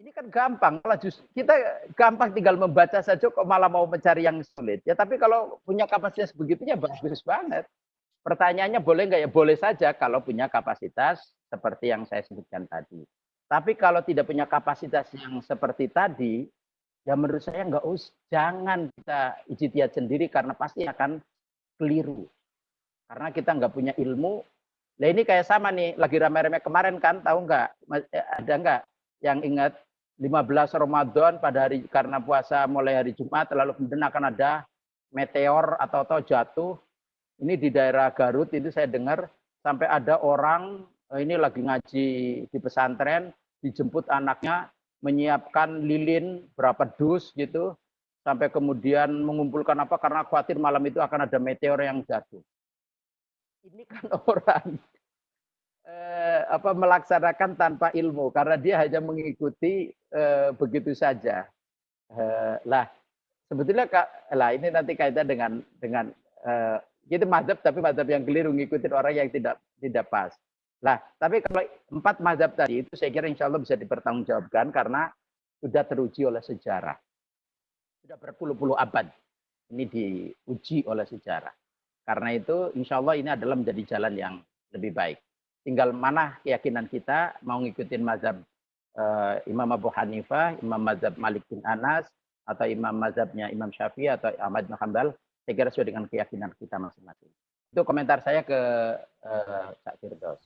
Ini kan gampang, kalau justru kita gampang tinggal membaca saja kok malah mau mencari yang sulit. Ya tapi kalau punya kapasitas begitu ya bagus banget. Pertanyaannya boleh nggak ya? Boleh saja kalau punya kapasitas seperti yang saya sebutkan tadi. Tapi kalau tidak punya kapasitas yang seperti tadi, ya menurut saya nggak us, jangan kita ijtihad sendiri karena pasti akan keliru. Karena kita nggak punya ilmu. Nah ini kayak sama nih, lagi rame-rame kemarin kan, tahu nggak? Eh, ada nggak yang ingat 15 Ramadan pada hari karena puasa mulai hari Jumat lalu kemudian akan ada meteor atau atau jatuh. Ini di daerah Garut itu saya dengar sampai ada orang eh, ini lagi ngaji di pesantren dijemput anaknya menyiapkan lilin berapa dus gitu sampai kemudian mengumpulkan apa karena khawatir malam itu akan ada meteor yang jatuh. Ini kan orang eh, apa melaksanakan tanpa ilmu karena dia hanya mengikuti eh, begitu saja. Eh, lah sebetulnya kak, lah ini nanti kaitan dengan dengan eh, itu mazhab tapi mazhab yang keliru ngikutin orang yang tidak tidak pas. Lah, tapi kalau empat mazhab tadi itu saya kira insya Allah bisa dipertanggungjawabkan karena sudah teruji oleh sejarah. Sudah berpuluh-puluh abad ini diuji oleh sejarah. Karena itu insya Allah ini adalah menjadi jalan yang lebih baik. Tinggal mana keyakinan kita mau ngikutin mazhab uh, Imam Abu Hanifah, Imam mazhab Malik bin Anas, atau imam mazhabnya Imam Syafi'i atau Ahmad bin Hanbal, saya kira sesuai dengan keyakinan kita masing-masing. Itu komentar saya ke uh, Cak Firdaus.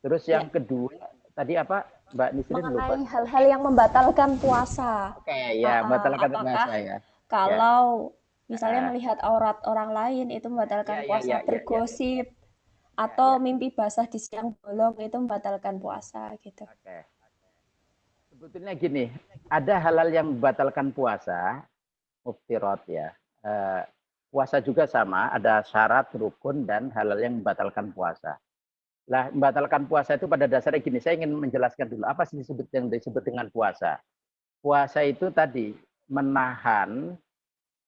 Terus yang ya. kedua, tadi apa Mbak Nisrin lupa? hal-hal yang membatalkan puasa. Oke, okay, ya, uh, membatalkan puasa ya. Kalau ya. misalnya uh, melihat aurat orang lain itu membatalkan ya, ya puasa, ya, ya, bergosip, ya atau ya. mimpi basah di siang bolong itu membatalkan puasa gitu. Oke. Sebetulnya gini, ada halal yang membatalkan puasa, muftirat ya. E, puasa juga sama, ada syarat, rukun, dan halal yang membatalkan puasa. Lah, membatalkan puasa itu pada dasarnya gini, saya ingin menjelaskan dulu apa sih disebut yang disebut dengan puasa. Puasa itu tadi menahan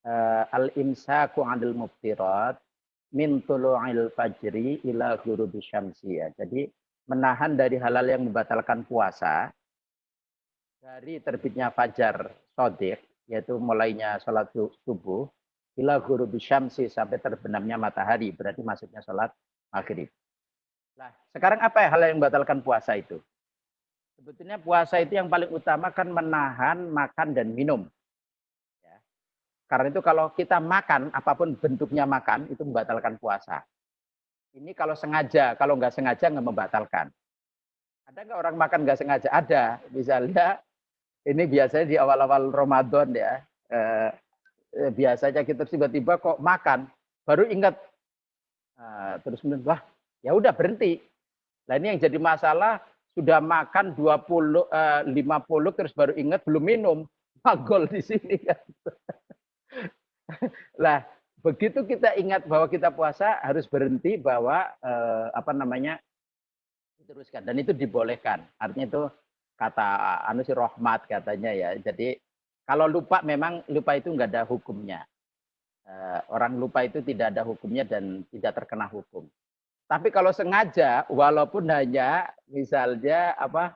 uh, al-imsaku 'anil muftirat min tulu'il fajri ila ghurubi syamsi ya. Jadi menahan dari halal yang membatalkan puasa dari terbitnya fajar sodik yaitu mulainya sholat subuh ila ghurubi syamsi sampai terbenamnya matahari berarti maksudnya sholat maghrib. Nah, sekarang apa ya hal yang membatalkan puasa itu? Sebetulnya puasa itu yang paling utama kan menahan makan dan minum. Karena itu kalau kita makan, apa pun bentuknya makan, itu membatalkan puasa. Ini kalau sengaja, kalau nggak sengaja nggak membatalkan. Ada nggak orang makan nggak sengaja? Ada. Misalnya, ini biasanya di awal-awal Ramadan ya, eh, eh, biasanya kita tiba-tiba kok makan, baru ingat, nah, terus kemudian, wah ya udah berhenti. Nah ini yang jadi masalah, sudah makan 20, eh, 50, terus baru ingat belum minum. Magol di sini kan. lah begitu kita ingat bahwa kita puasa harus berhenti bahwa eh, apa namanya diteruskan dan itu dibolehkan artinya itu kata anu si rahmat katanya ya jadi kalau lupa memang lupa itu nggak ada hukumnya eh, orang lupa itu tidak ada hukumnya dan tidak terkena hukum tapi kalau sengaja walaupun hanya misalnya apa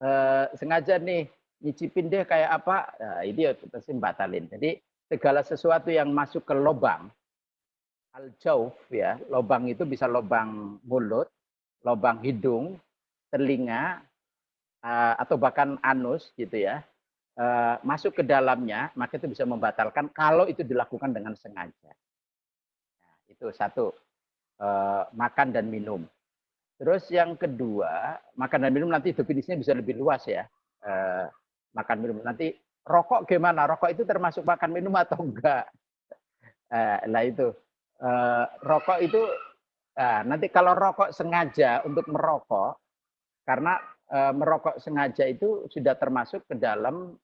eh, sengaja nih nyicipin deh kayak apa nah, itu ya pasti batalin jadi segala sesuatu yang masuk ke lubang al-jauf ya, lubang itu bisa lubang mulut, lubang hidung, telinga, uh, atau bahkan anus gitu ya, uh, masuk ke dalamnya, maka itu bisa membatalkan kalau itu dilakukan dengan sengaja. Nah, itu satu, makan dan minum. Terus yang kedua, makan dan minum nanti definisinya bisa lebih luas ya. Uh, makan minum nanti rokok gimana? Rokok itu termasuk makan minum atau enggak? Lah itu uh, rokok itu nanti kalau rokok sengaja untuk merokok karena merokok sengaja itu sudah termasuk ke dalam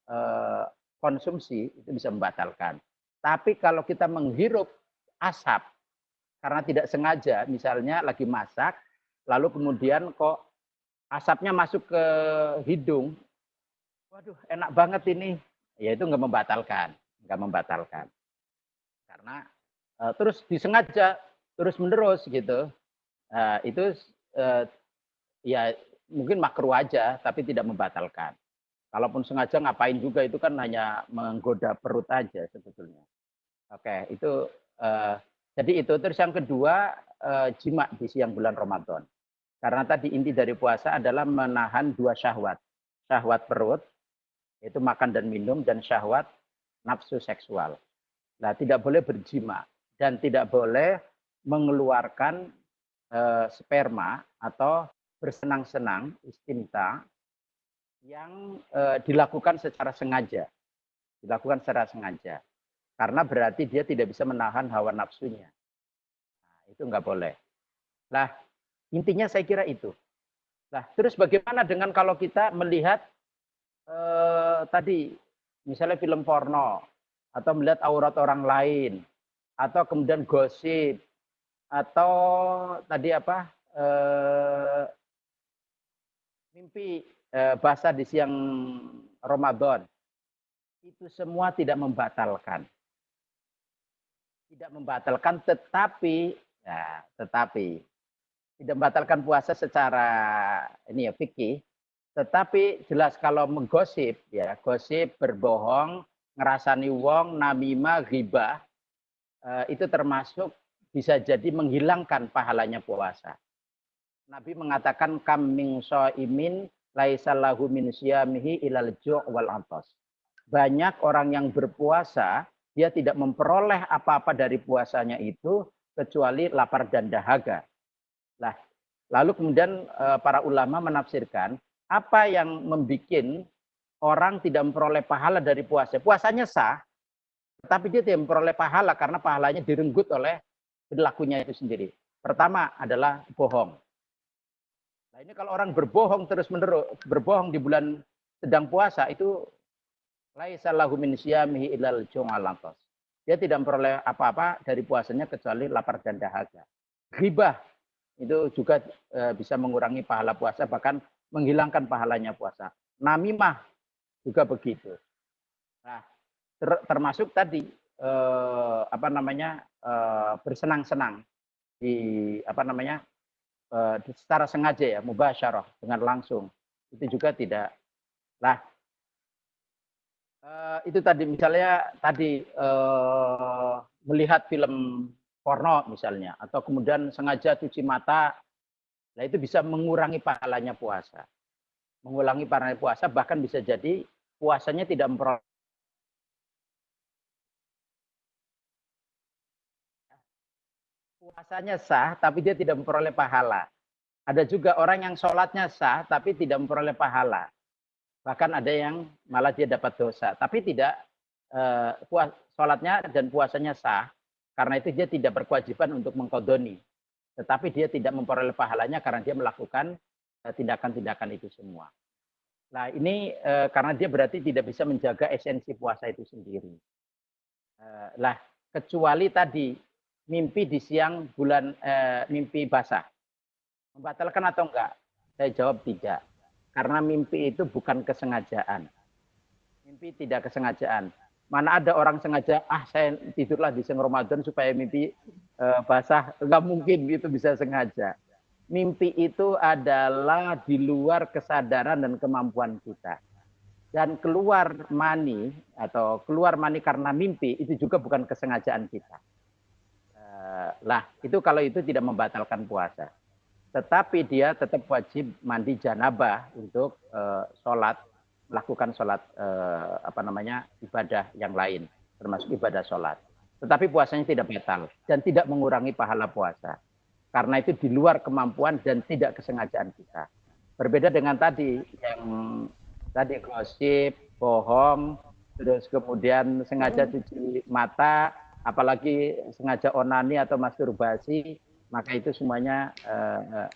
konsumsi itu bisa membatalkan. Tapi kalau kita menghirup asap karena tidak sengaja, misalnya lagi masak lalu kemudian kok asapnya masuk ke hidung, waduh enak banget ini, ya itu nggak membatalkan, nggak membatalkan. Karena uh, terus disengaja terus menerus gitu, uh, itu uh, ya mungkin makruh aja, tapi tidak membatalkan. Kalaupun sengaja ngapain juga itu kan hanya menggoda perut aja sebetulnya. Oke, itu uh, jadi itu terus yang kedua uh, jima di siang bulan Ramadan. Karena tadi inti dari puasa adalah menahan dua syahwat. Syahwat perut, itu makan dan minum, dan syahwat nafsu seksual. Nah, tidak boleh berjima dan tidak boleh mengeluarkan eh, sperma atau bersenang-senang, istimta, yang eh, dilakukan secara sengaja. Dilakukan secara sengaja. Karena berarti dia tidak bisa menahan hawa nafsunya. Nah, itu nggak boleh. Nah, Intinya saya kira itu. Nah, terus bagaimana dengan kalau kita melihat eh, tadi misalnya film porno atau melihat aurat orang lain atau kemudian gosip atau tadi apa eh, mimpi eh, basah di siang Ramadan itu semua tidak membatalkan tidak membatalkan tetapi ya tetapi tidak membatalkan puasa secara ini ya fikih, tetapi jelas kalau menggosip ya, gosip, berbohong, ngerasani wong, namima, ghibah, eh, itu termasuk bisa jadi menghilangkan pahalanya puasa. Nabi mengatakan kaming imin laisallahu min siyamihi ilal ju' wal antos. Banyak orang yang berpuasa, dia tidak memperoleh apa-apa dari puasanya itu kecuali lapar dan dahaga. Nah, lalu kemudian eh, para ulama menafsirkan apa yang membuat orang tidak memperoleh pahala dari puasa. Puasanya sah, tetapi dia tidak memperoleh pahala karena pahalanya direnggut oleh perilakunya itu sendiri. Pertama adalah bohong. Nah ini kalau orang berbohong terus menerus, berbohong di bulan sedang puasa itu laisallahu min syamihi ilal Dia tidak memperoleh apa-apa dari puasanya kecuali lapar dan dahaga. Ribah itu juga e, bisa mengurangi pahala puasa bahkan menghilangkan pahalanya puasa. Namimah juga begitu. Nah, ter, termasuk tadi e, apa namanya e, bersenang-senang di apa namanya e, secara sengaja ya mubasyarah dengan langsung itu juga tidak. Nah, e, itu tadi misalnya tadi e, melihat film porno misalnya, atau kemudian sengaja cuci mata, nah itu bisa mengurangi pahalanya puasa. Mengulangi pahalanya puasa, bahkan bisa jadi puasanya tidak memperoleh puasanya sah, tapi dia tidak memperoleh pahala. Ada juga orang yang sholatnya sah, tapi tidak memperoleh pahala. Bahkan ada yang malah dia dapat dosa, tapi tidak eh, puas, sholatnya dan puasanya sah, karena itu dia tidak berkewajiban untuk mengkodoni. Tetapi dia tidak memperoleh pahalanya karena dia melakukan eh, tindakan-tindakan itu semua. Nah ini eh, karena dia berarti tidak bisa menjaga esensi puasa itu sendiri. Lah kecuali tadi mimpi di siang bulan mimpi basah. Membatalkan atau enggak? Saya jawab tidak. Karena mimpi itu bukan kesengajaan. Mimpi tidak kesengajaan. Mana ada orang sengaja, ah saya tidurlah di siang Ramadan supaya mimpi uh, basah. Enggak mungkin itu bisa sengaja. Mimpi itu adalah di luar kesadaran dan kemampuan kita. Dan keluar mani atau keluar mani karena mimpi itu juga bukan kesengajaan kita. Uh, Lah, itu kalau itu tidak membatalkan puasa. Tetapi dia tetap wajib mandi janabah untuk uh, sholat, melakukan sholat uh, apa namanya ibadah yang lain, termasuk ibadah sholat. Tetapi puasanya tidak batal dan tidak mengurangi pahala puasa. Karena itu di luar kemampuan dan tidak kesengajaan kita. Berbeda dengan tadi yang tadi gosip, bohong, terus kemudian sengaja cuci mata, apalagi sengaja onani atau masturbasi, maka itu semuanya uh,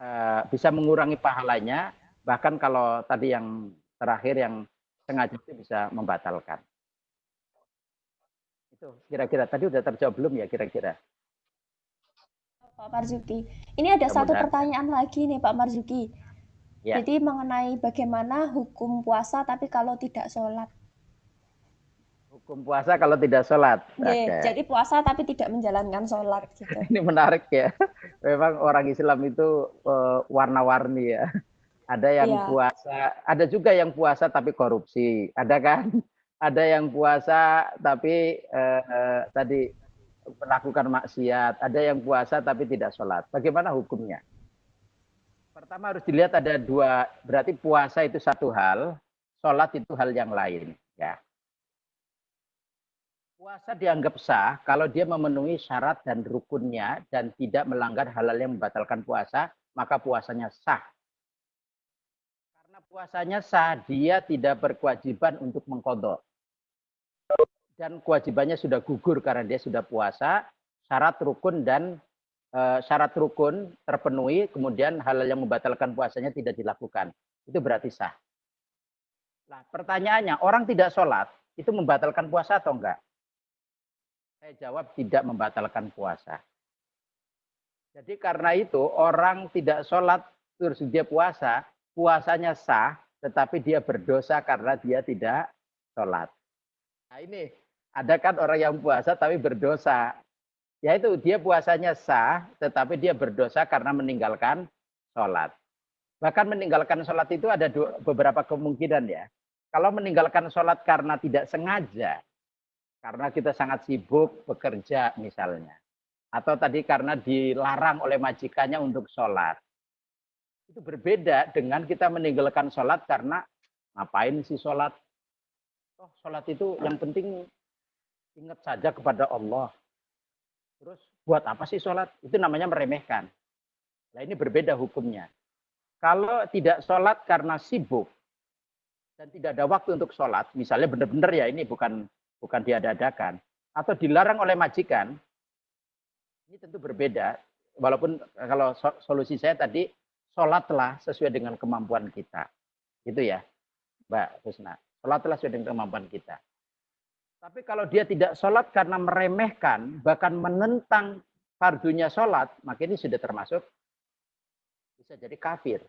uh, bisa mengurangi pahalanya. Bahkan kalau tadi yang terakhir yang sengaja itu bisa membatalkan. Itu kira-kira tadi udah terjawab belum ya kira-kira? Pak Marzuki. Ini ada Kemudian. satu pertanyaan lagi nih Pak Marzuki. Ya. Jadi mengenai bagaimana hukum puasa tapi kalau tidak sholat. Hukum puasa kalau tidak sholat. Yeah, okay. Jadi puasa tapi tidak menjalankan sholat. Gitu. Ini menarik ya. Memang orang Islam itu uh, warna-warni ya. Ada yang yeah. puasa, ada juga yang puasa tapi korupsi, ada kan? Ada yang puasa tapi uh, uh, tadi melakukan maksiat, ada yang puasa tapi tidak sholat. Bagaimana hukumnya? Pertama harus dilihat ada dua, berarti puasa itu satu hal, sholat itu hal yang lain. Ya. Puasa dianggap sah kalau dia memenuhi syarat dan rukunnya dan tidak melanggar hal-hal yang membatalkan puasa, maka puasanya sah. Karena puasanya sah, dia tidak berkewajiban untuk mengkodok dan kewajibannya sudah gugur karena dia sudah puasa, syarat rukun dan e, syarat rukun terpenuhi, kemudian hal, hal yang membatalkan puasanya tidak dilakukan. Itu berarti sah. Nah, pertanyaannya, orang tidak sholat, itu membatalkan puasa atau enggak? Saya jawab tidak membatalkan puasa. Jadi karena itu orang tidak sholat terus dia puasa, puasanya sah, tetapi dia berdosa karena dia tidak sholat. Nah ini ada kan orang yang puasa tapi berdosa. Yaitu dia puasanya sah, tetapi dia berdosa karena meninggalkan sholat. Bahkan meninggalkan sholat itu ada beberapa kemungkinan ya. Kalau meninggalkan sholat karena tidak sengaja, karena kita sangat sibuk bekerja misalnya. Atau tadi karena dilarang oleh majikannya untuk sholat. Itu berbeda dengan kita meninggalkan sholat karena ngapain sih sholat? Oh, sholat itu yang penting ingat saja kepada Allah. Terus buat apa sih sholat? Itu namanya meremehkan. Nah ini berbeda hukumnya. Kalau tidak sholat karena sibuk dan tidak ada waktu untuk sholat, misalnya benar-benar ya ini bukan bukan diadakan atau dilarang oleh majikan, ini tentu berbeda. Walaupun kalau solusi saya tadi sholatlah sesuai dengan kemampuan kita, gitu ya, Mbak Husna. Sholatlah sesuai dengan kemampuan kita. Tapi kalau dia tidak sholat karena meremehkan, bahkan menentang fardunya sholat, maka ini sudah termasuk bisa jadi kafir.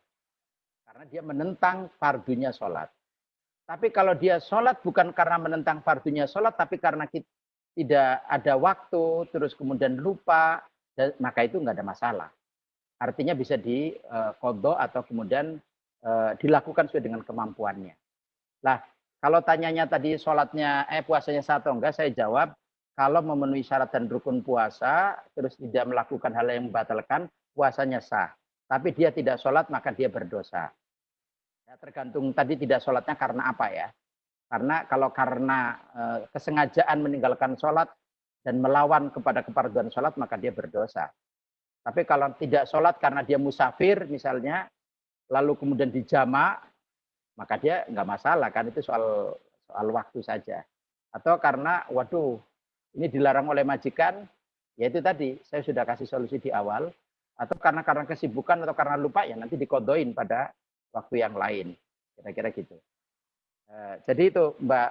Karena dia menentang fardunya sholat. Tapi kalau dia sholat bukan karena menentang fardunya sholat, tapi karena kita, tidak ada waktu, terus kemudian lupa, maka itu nggak ada masalah. Artinya bisa di uh, atau kemudian uh, dilakukan sesuai dengan kemampuannya. Lah, kalau tanyanya tadi sholatnya, eh puasanya satu enggak, saya jawab kalau memenuhi syarat dan rukun puasa, terus tidak melakukan hal yang membatalkan, puasanya sah. Tapi dia tidak sholat, maka dia berdosa. Ya, tergantung tadi tidak sholatnya karena apa ya. Karena kalau karena e, kesengajaan meninggalkan sholat dan melawan kepada keparduan sholat, maka dia berdosa. Tapi kalau tidak sholat karena dia musafir misalnya, lalu kemudian dijamak, maka dia nggak masalah kan itu soal soal waktu saja. Atau karena waduh ini dilarang oleh majikan, ya itu tadi saya sudah kasih solusi di awal. Atau karena karena kesibukan atau karena lupa ya nanti dikodoin pada waktu yang lain. Kira-kira gitu. Uh, jadi itu Mbak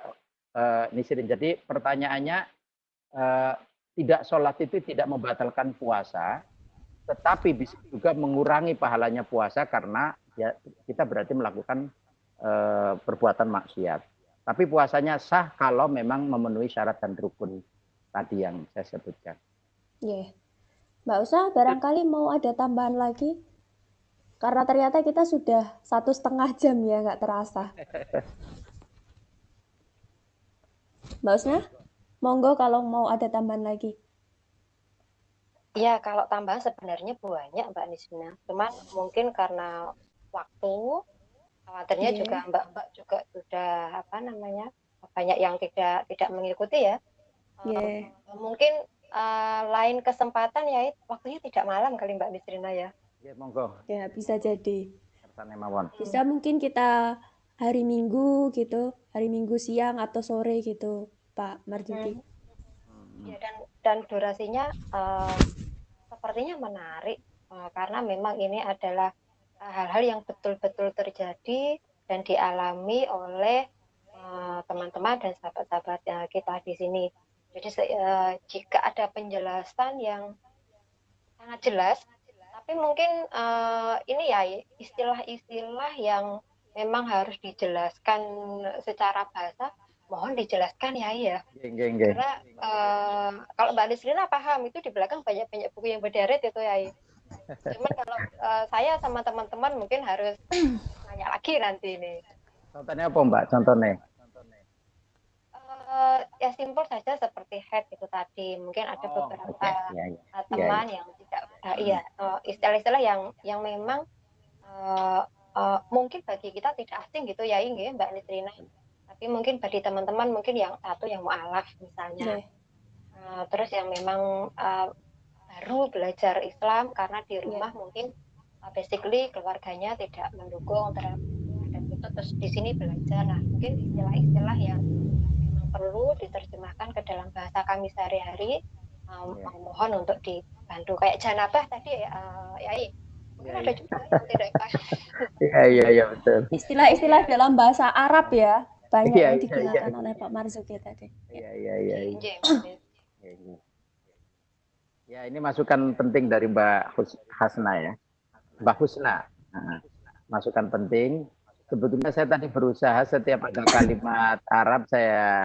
uh, Nisirin. Jadi pertanyaannya uh, tidak sholat itu tidak membatalkan puasa, tetapi bisa juga mengurangi pahalanya puasa karena ya kita berarti melakukan Eh, perbuatan maksiat. Tapi puasanya sah kalau memang memenuhi syarat dan rukun tadi yang saya sebutkan. Iya. Yeah. Mbak Usa, barangkali mau ada tambahan lagi? Karena ternyata kita sudah satu setengah jam ya, nggak terasa. Mbak Usna, monggo kalau mau ada tambahan lagi. Ya, kalau tambahan sebenarnya banyak Mbak Nisrina. Cuman mungkin karena waktu, khawatirnya Iya. juga Mbak-Mbak juga sudah apa namanya banyak yang tidak tidak mengikuti ya. Iya. Eh, mungkin eh, lain kesempatan ya waktunya tidak malam kali Mbak Nisrina ya. Ya, monggo. Ya, bisa jadi. Bisa mungkin kita hari Minggu gitu, hari Minggu siang atau sore gitu, Pak Marzuki. Hmm. Ya, dan dan durasinya eh, sepertinya menarik eh, karena memang ini adalah eh, hal-hal yang betul-betul terjadi dan dialami oleh eh, teman-teman dan sahabat-sahabat eh, kita di sini. Jadi eh, jika ada penjelasan yang sangat jelas, tapi mungkin eh, ini ya istilah-istilah yang memang harus dijelaskan secara bahasa, mohon dijelaskan ya ya. Nggih, nggih, nggih. Karena eh, kalau Mbak Nisrina paham itu di belakang banyak-banyak buku yang berderet itu ya. Cuman kalau eh, saya sama teman-teman mungkin harus nanya lagi nanti ini. Contohnya apa, Mbak? Contohnya. Eh, ya simpel saja seperti head itu tadi. Mungkin ada Oh, beberapa oke. Ya, ya. uh, teman yang tidak uh, iya uh, istilah-istilah yang yang memang uh, uh, mungkin bagi kita tidak asing gitu ya ini Mbak Nisrina tapi mungkin bagi teman-teman mungkin yang satu yang mualaf misalnya Iya. Uh, terus yang memang uh, baru belajar Islam karena di Iya. rumah mungkin uh, basically keluarganya tidak mendukung terhadap dan itu terus di sini belajar nah mungkin istilah-istilah yang perlu diterjemahkan ke dalam bahasa kami sehari-hari um, Iya. mohon untuk dibantu kayak janabah tadi uh, ya mungkin Iya, ada iya. juga yang tidak paham. Iya, iya, iya, betul. Istilah-istilah dalam bahasa Arab ya, banyak Iya, yang iya, digunakan iya. oleh Pak Marzuki tadi. Iya, iya, iya. iya. Iya, iya. Ya, ini masukan penting dari Mbak Hus- Hasna ya. Mbak Husna. Nah, masukan penting. Sebetulnya saya tadi berusaha setiap ada kalimat Arab saya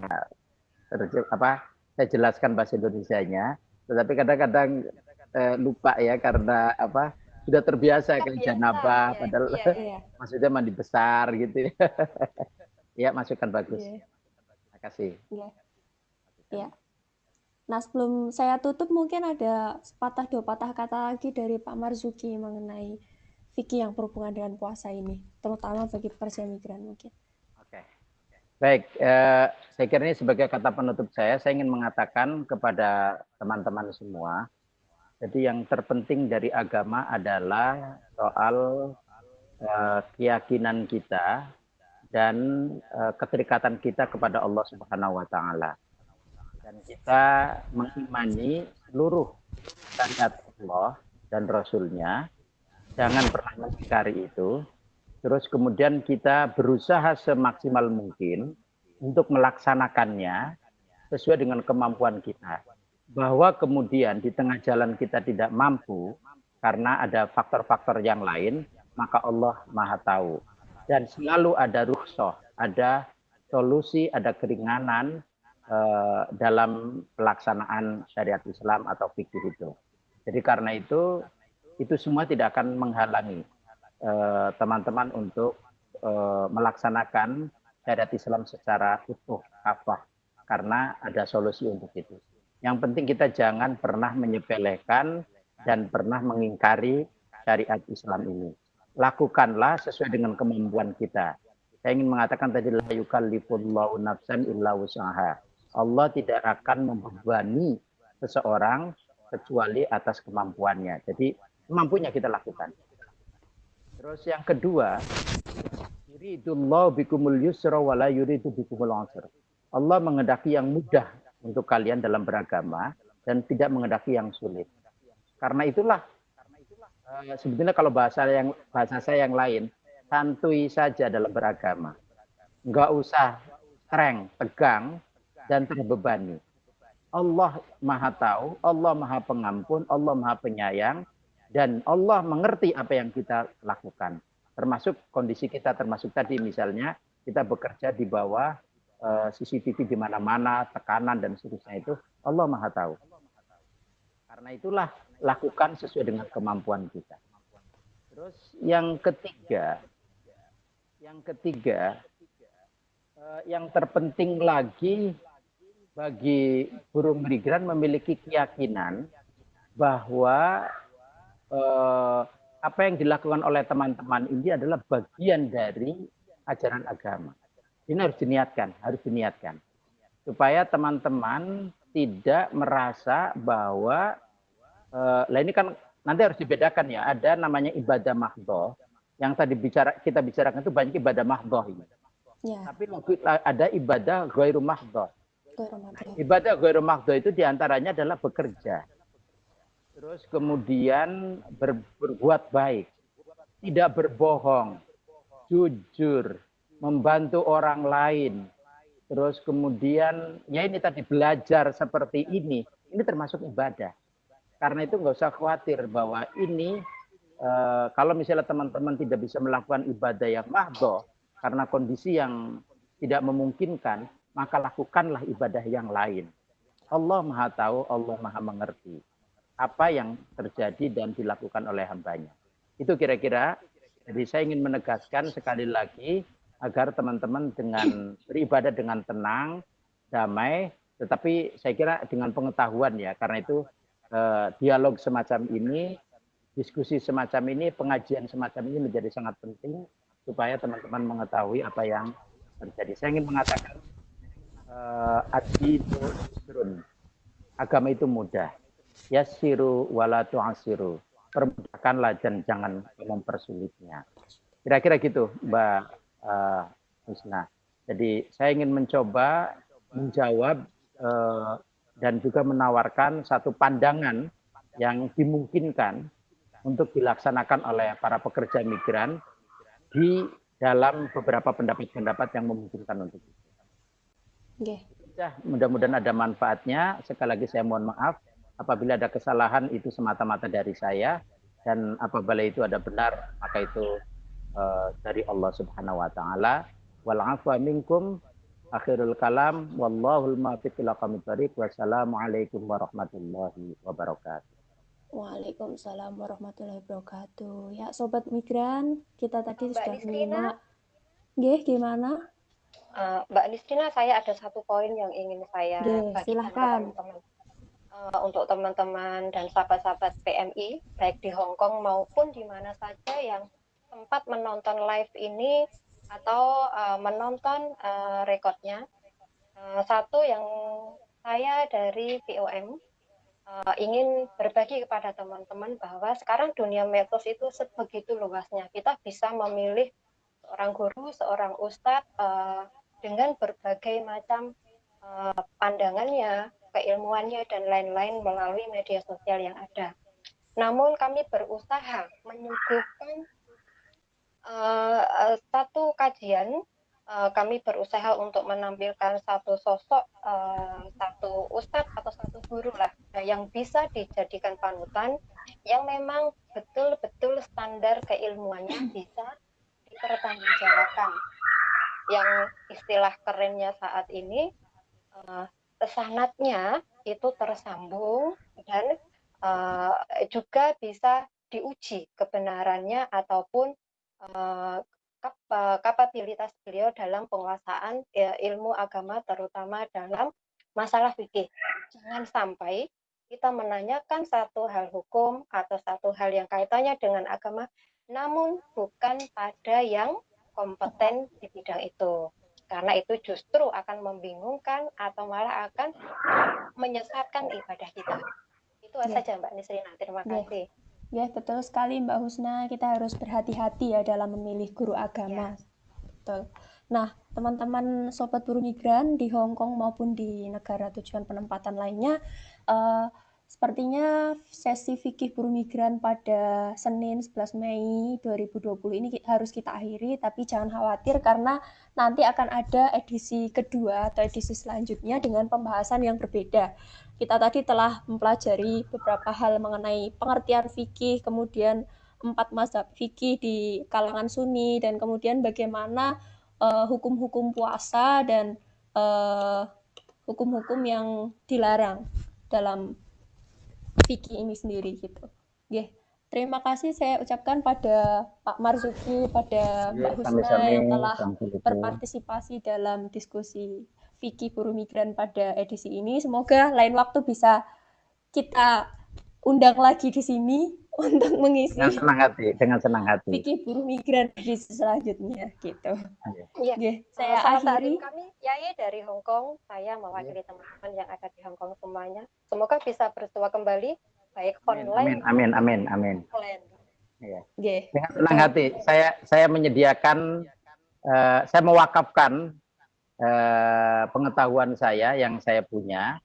apa? Saya jelaskan bahasa Indonesianya, tetapi kadang-kadang eh, lupa ya karena apa? Sudah terbiasa Terbiasa, janabah ya, padahal iya, Iya, maksudnya mandi besar gitu. ya, masukan bagus. iya. Terima kasih. Nah, sebelum saya tutup mungkin ada sepatah dua patah kata lagi dari Pak Marzuki mengenai fikih yang berhubungan dengan puasa ini, terutama bagi pekerja migran mungkin. Oke. Baik, eh, saya kira ini sebagai kata penutup saya, saya ingin mengatakan kepada teman-teman semua, jadi yang terpenting dari agama adalah soal eh, keyakinan kita dan eh, keterikatan kita kepada Allah Subhanahu wa taala. Dan kita mengimani seluruh syariat Allah dan Rasulnya, jangan pernah mengingkari itu, Terus kemudian kita berusaha semaksimal mungkin untuk melaksanakannya sesuai dengan kemampuan kita. Bahwa kemudian di tengah jalan kita tidak mampu karena ada faktor-faktor yang lain, maka Allah Maha tahu. Dan selalu ada rukhsah, ada solusi, ada keringanan eh, dalam pelaksanaan syariat Islam atau fikih itu. Jadi karena itu itu semua tidak akan menghalangi eh, teman-teman untuk eh, melaksanakan syariat Islam secara utuh kafah karena ada solusi untuk itu. Yang penting kita jangan pernah menyepelekan dan pernah mengingkari syariat Islam ini. Lakukanlah sesuai dengan kemampuan kita. Saya ingin mengatakan tadi la yukallifullahu nafsan illa wusaha. Allah tidak akan membebani seseorang kecuali atas kemampuannya. Jadi mampunya kita lakukan. Terus yang kedua, yuridullahu bikumul yusra wa la yuridu bikumul usra. Allah mengendaki yang mudah untuk kalian dalam beragama dan tidak mengendaki yang sulit. Karena itulah eh, sebetulnya kalau bahasa yang bahasa saya yang lain, santuy saja dalam beragama. Enggak usah streng, tegang dan terbebani. Allah Maha tahu, Allah Maha pengampun, Allah Maha penyayang dan Allah mengerti apa yang kita lakukan. Termasuk kondisi kita termasuk tadi misalnya kita bekerja di bawah eh, CCTV di mana-mana, tekanan dan seterusnya itu Allah Maha tahu. Karena itulah lakukan sesuai dengan kemampuan kita. Terus yang ketiga, yang ketiga, eh, yang terpenting lagi bagi buruh migran memiliki keyakinan bahwa eh, apa yang dilakukan oleh teman-teman ini adalah bagian dari ajaran agama. Ini harus diniatkan, harus diniatkan. Supaya teman-teman tidak merasa bahwa, eh, lah ini kan nanti harus dibedakan ya, ada namanya ibadah mahdoh, yang tadi bicara kita bicarakan itu banyak ibadah mahdoh ini. Ya, Tapi ada ibadah ghairu mahdoh. Ibadah ghairu mahdoh itu di antaranya adalah bekerja. Terus kemudian ber- berbuat baik. Tidak berbohong. Jujur. Membantu orang lain. Terus kemudian, ya ini tadi belajar seperti ini. Ini termasuk ibadah. Karena itu nggak usah khawatir bahwa ini, eh, kalau misalnya teman-teman tidak bisa melakukan ibadah yang mahdoh, karena kondisi yang tidak memungkinkan, maka lakukanlah ibadah yang lain. Allah Maha Tahu, Allah Maha Mengerti apa yang terjadi dan dilakukan oleh hambanya. Itu kira-kira. Jadi saya ingin menegaskan sekali lagi agar teman-teman dengan beribadah dengan tenang, damai, tetapi saya kira dengan pengetahuan ya. Karena itu eh, dialog semacam ini, diskusi semacam ini, pengajian semacam ini menjadi sangat penting supaya teman-teman mengetahui apa yang terjadi. Saya ingin mengatakan yusrun. Agama itu mudah. Yassiru wala tu'asiru. Permudahkanlah dan jangan mempersulitnya. Kira-kira gitu, Mbak uh, Husna. Jadi saya ingin mencoba menjawab uh, dan juga menawarkan satu pandangan yang dimungkinkan untuk dilaksanakan oleh para pekerja migran di dalam beberapa pendapat-pendapat yang memungkinkan untuk itu. Oke. Ya, mudah-mudahan ada manfaatnya. Sekali lagi saya mohon maaf apabila ada kesalahan itu semata-mata dari saya dan apabila itu ada benar maka itu uh, dari Allah Subhanahu wa taala. Wal afwa minkum akhirul kalam wallahul muwaffiq ila aqwamit thoriq. Wassalamualaikum warahmatullahi wabarakatuh. Waalaikumsalam warahmatullahi wabarakatuh. Ya, sobat migran, kita tadi Mbak sudah menyimak. Nggih, gimana? Eh, Mbak Nisrina, saya ada satu poin yang ingin saya Oke, bagikan silahkan. teman-teman. Eh, untuk teman-teman dan sahabat-sahabat PMI, baik di Hong Kong maupun di mana saja yang sempat menonton live ini atau eh, menonton eh, rekodnya. Eh, satu yang saya dari POM eh, ingin berbagi kepada teman-teman bahwa sekarang dunia medsos itu sebegitu luasnya. Kita bisa memilih seorang guru, seorang ustadz eh, dengan berbagai macam eh, pandangannya, keilmuannya dan lain-lain melalui media sosial yang ada. Namun kami berusaha menyuguhkan eh, satu kajian. eh, kami berusaha untuk menampilkan satu sosok, eh, satu ustadz atau satu guru lah eh, yang bisa dijadikan panutan, yang memang betul-betul standar keilmuannya bisa dipertanggungjawabkan. Yang istilah kerennya saat ini eh, pesanatnya itu tersambung dan eh, juga bisa diuji kebenarannya ataupun eh, kap- eh, kapabilitas beliau dalam penguasaan eh, ilmu agama terutama dalam masalah fikih. Jangan sampai kita menanyakan satu hal hukum atau satu hal yang kaitannya dengan agama namun bukan pada yang kompeten di bidang itu. Karena itu justru akan membingungkan atau malah akan menyesatkan ibadah kita. Itu Ya. saja Mbak Nisrina. Terima Ya. kasih. Ya, betul sekali Mbak Husna. Kita harus berhati-hati ya dalam memilih guru agama. Betul. Nah, teman-teman sobat buruh migran di Hong Kong maupun di negara tujuan penempatan lainnya, eh, sepertinya sesi fikih buruh migran pada Senin 11 Mei 2020 ini harus kita akhiri, tapi jangan khawatir karena nanti akan ada edisi kedua atau edisi selanjutnya dengan pembahasan yang berbeda. Kita tadi telah mempelajari beberapa hal mengenai pengertian fikih, kemudian empat mazhab fikih di kalangan Sunni, dan kemudian bagaimana eh, hukum-hukum puasa dan eh, hukum-hukum yang dilarang dalam fikih ini sendiri gitu. Oke, terima kasih saya ucapkan pada Pak Marzuki, pada Mbak Husna yang telah berpartisipasi dalam diskusi fikih buruh migran pada edisi ini. Semoga lain waktu bisa kita undang lagi di sini untuk mengisi Dengan senang hati, dengan senang hati. fikih buruh migran di selanjutnya gitu. Iya. Oke, saya Salam akhiri. kami Yai dari Hong Kong. Saya mewakili teman-teman yang ada di Hong Kong semuanya. Semoga bisa bersua kembali baik Amin, online amin, amin, amin. maupun offline. Oke. Dengan senang hati, saya saya menyediakan, eh, saya mewakafkan eh, pengetahuan saya yang saya punya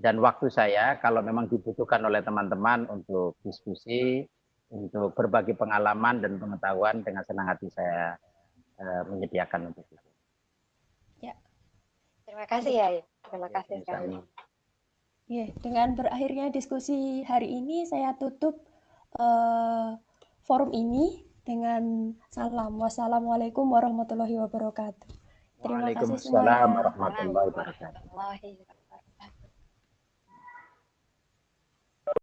dan waktu saya kalau memang dibutuhkan oleh teman-teman untuk diskusi, untuk berbagi pengalaman dan pengetahuan dengan senang hati saya eh, menyediakan untuk itu. Terima kasih Yai. Terima kasih Sama-sama. sekali. Oke, dengan berakhirnya diskusi hari ini saya tutup eh, forum ini dengan salam. Wassalamualaikum warahmatullahi wabarakatuh. Terima kasih Waalaikumsalam semuanya. warahmatullahi wabarakatuh. Warahmatullahi wabarakatuh.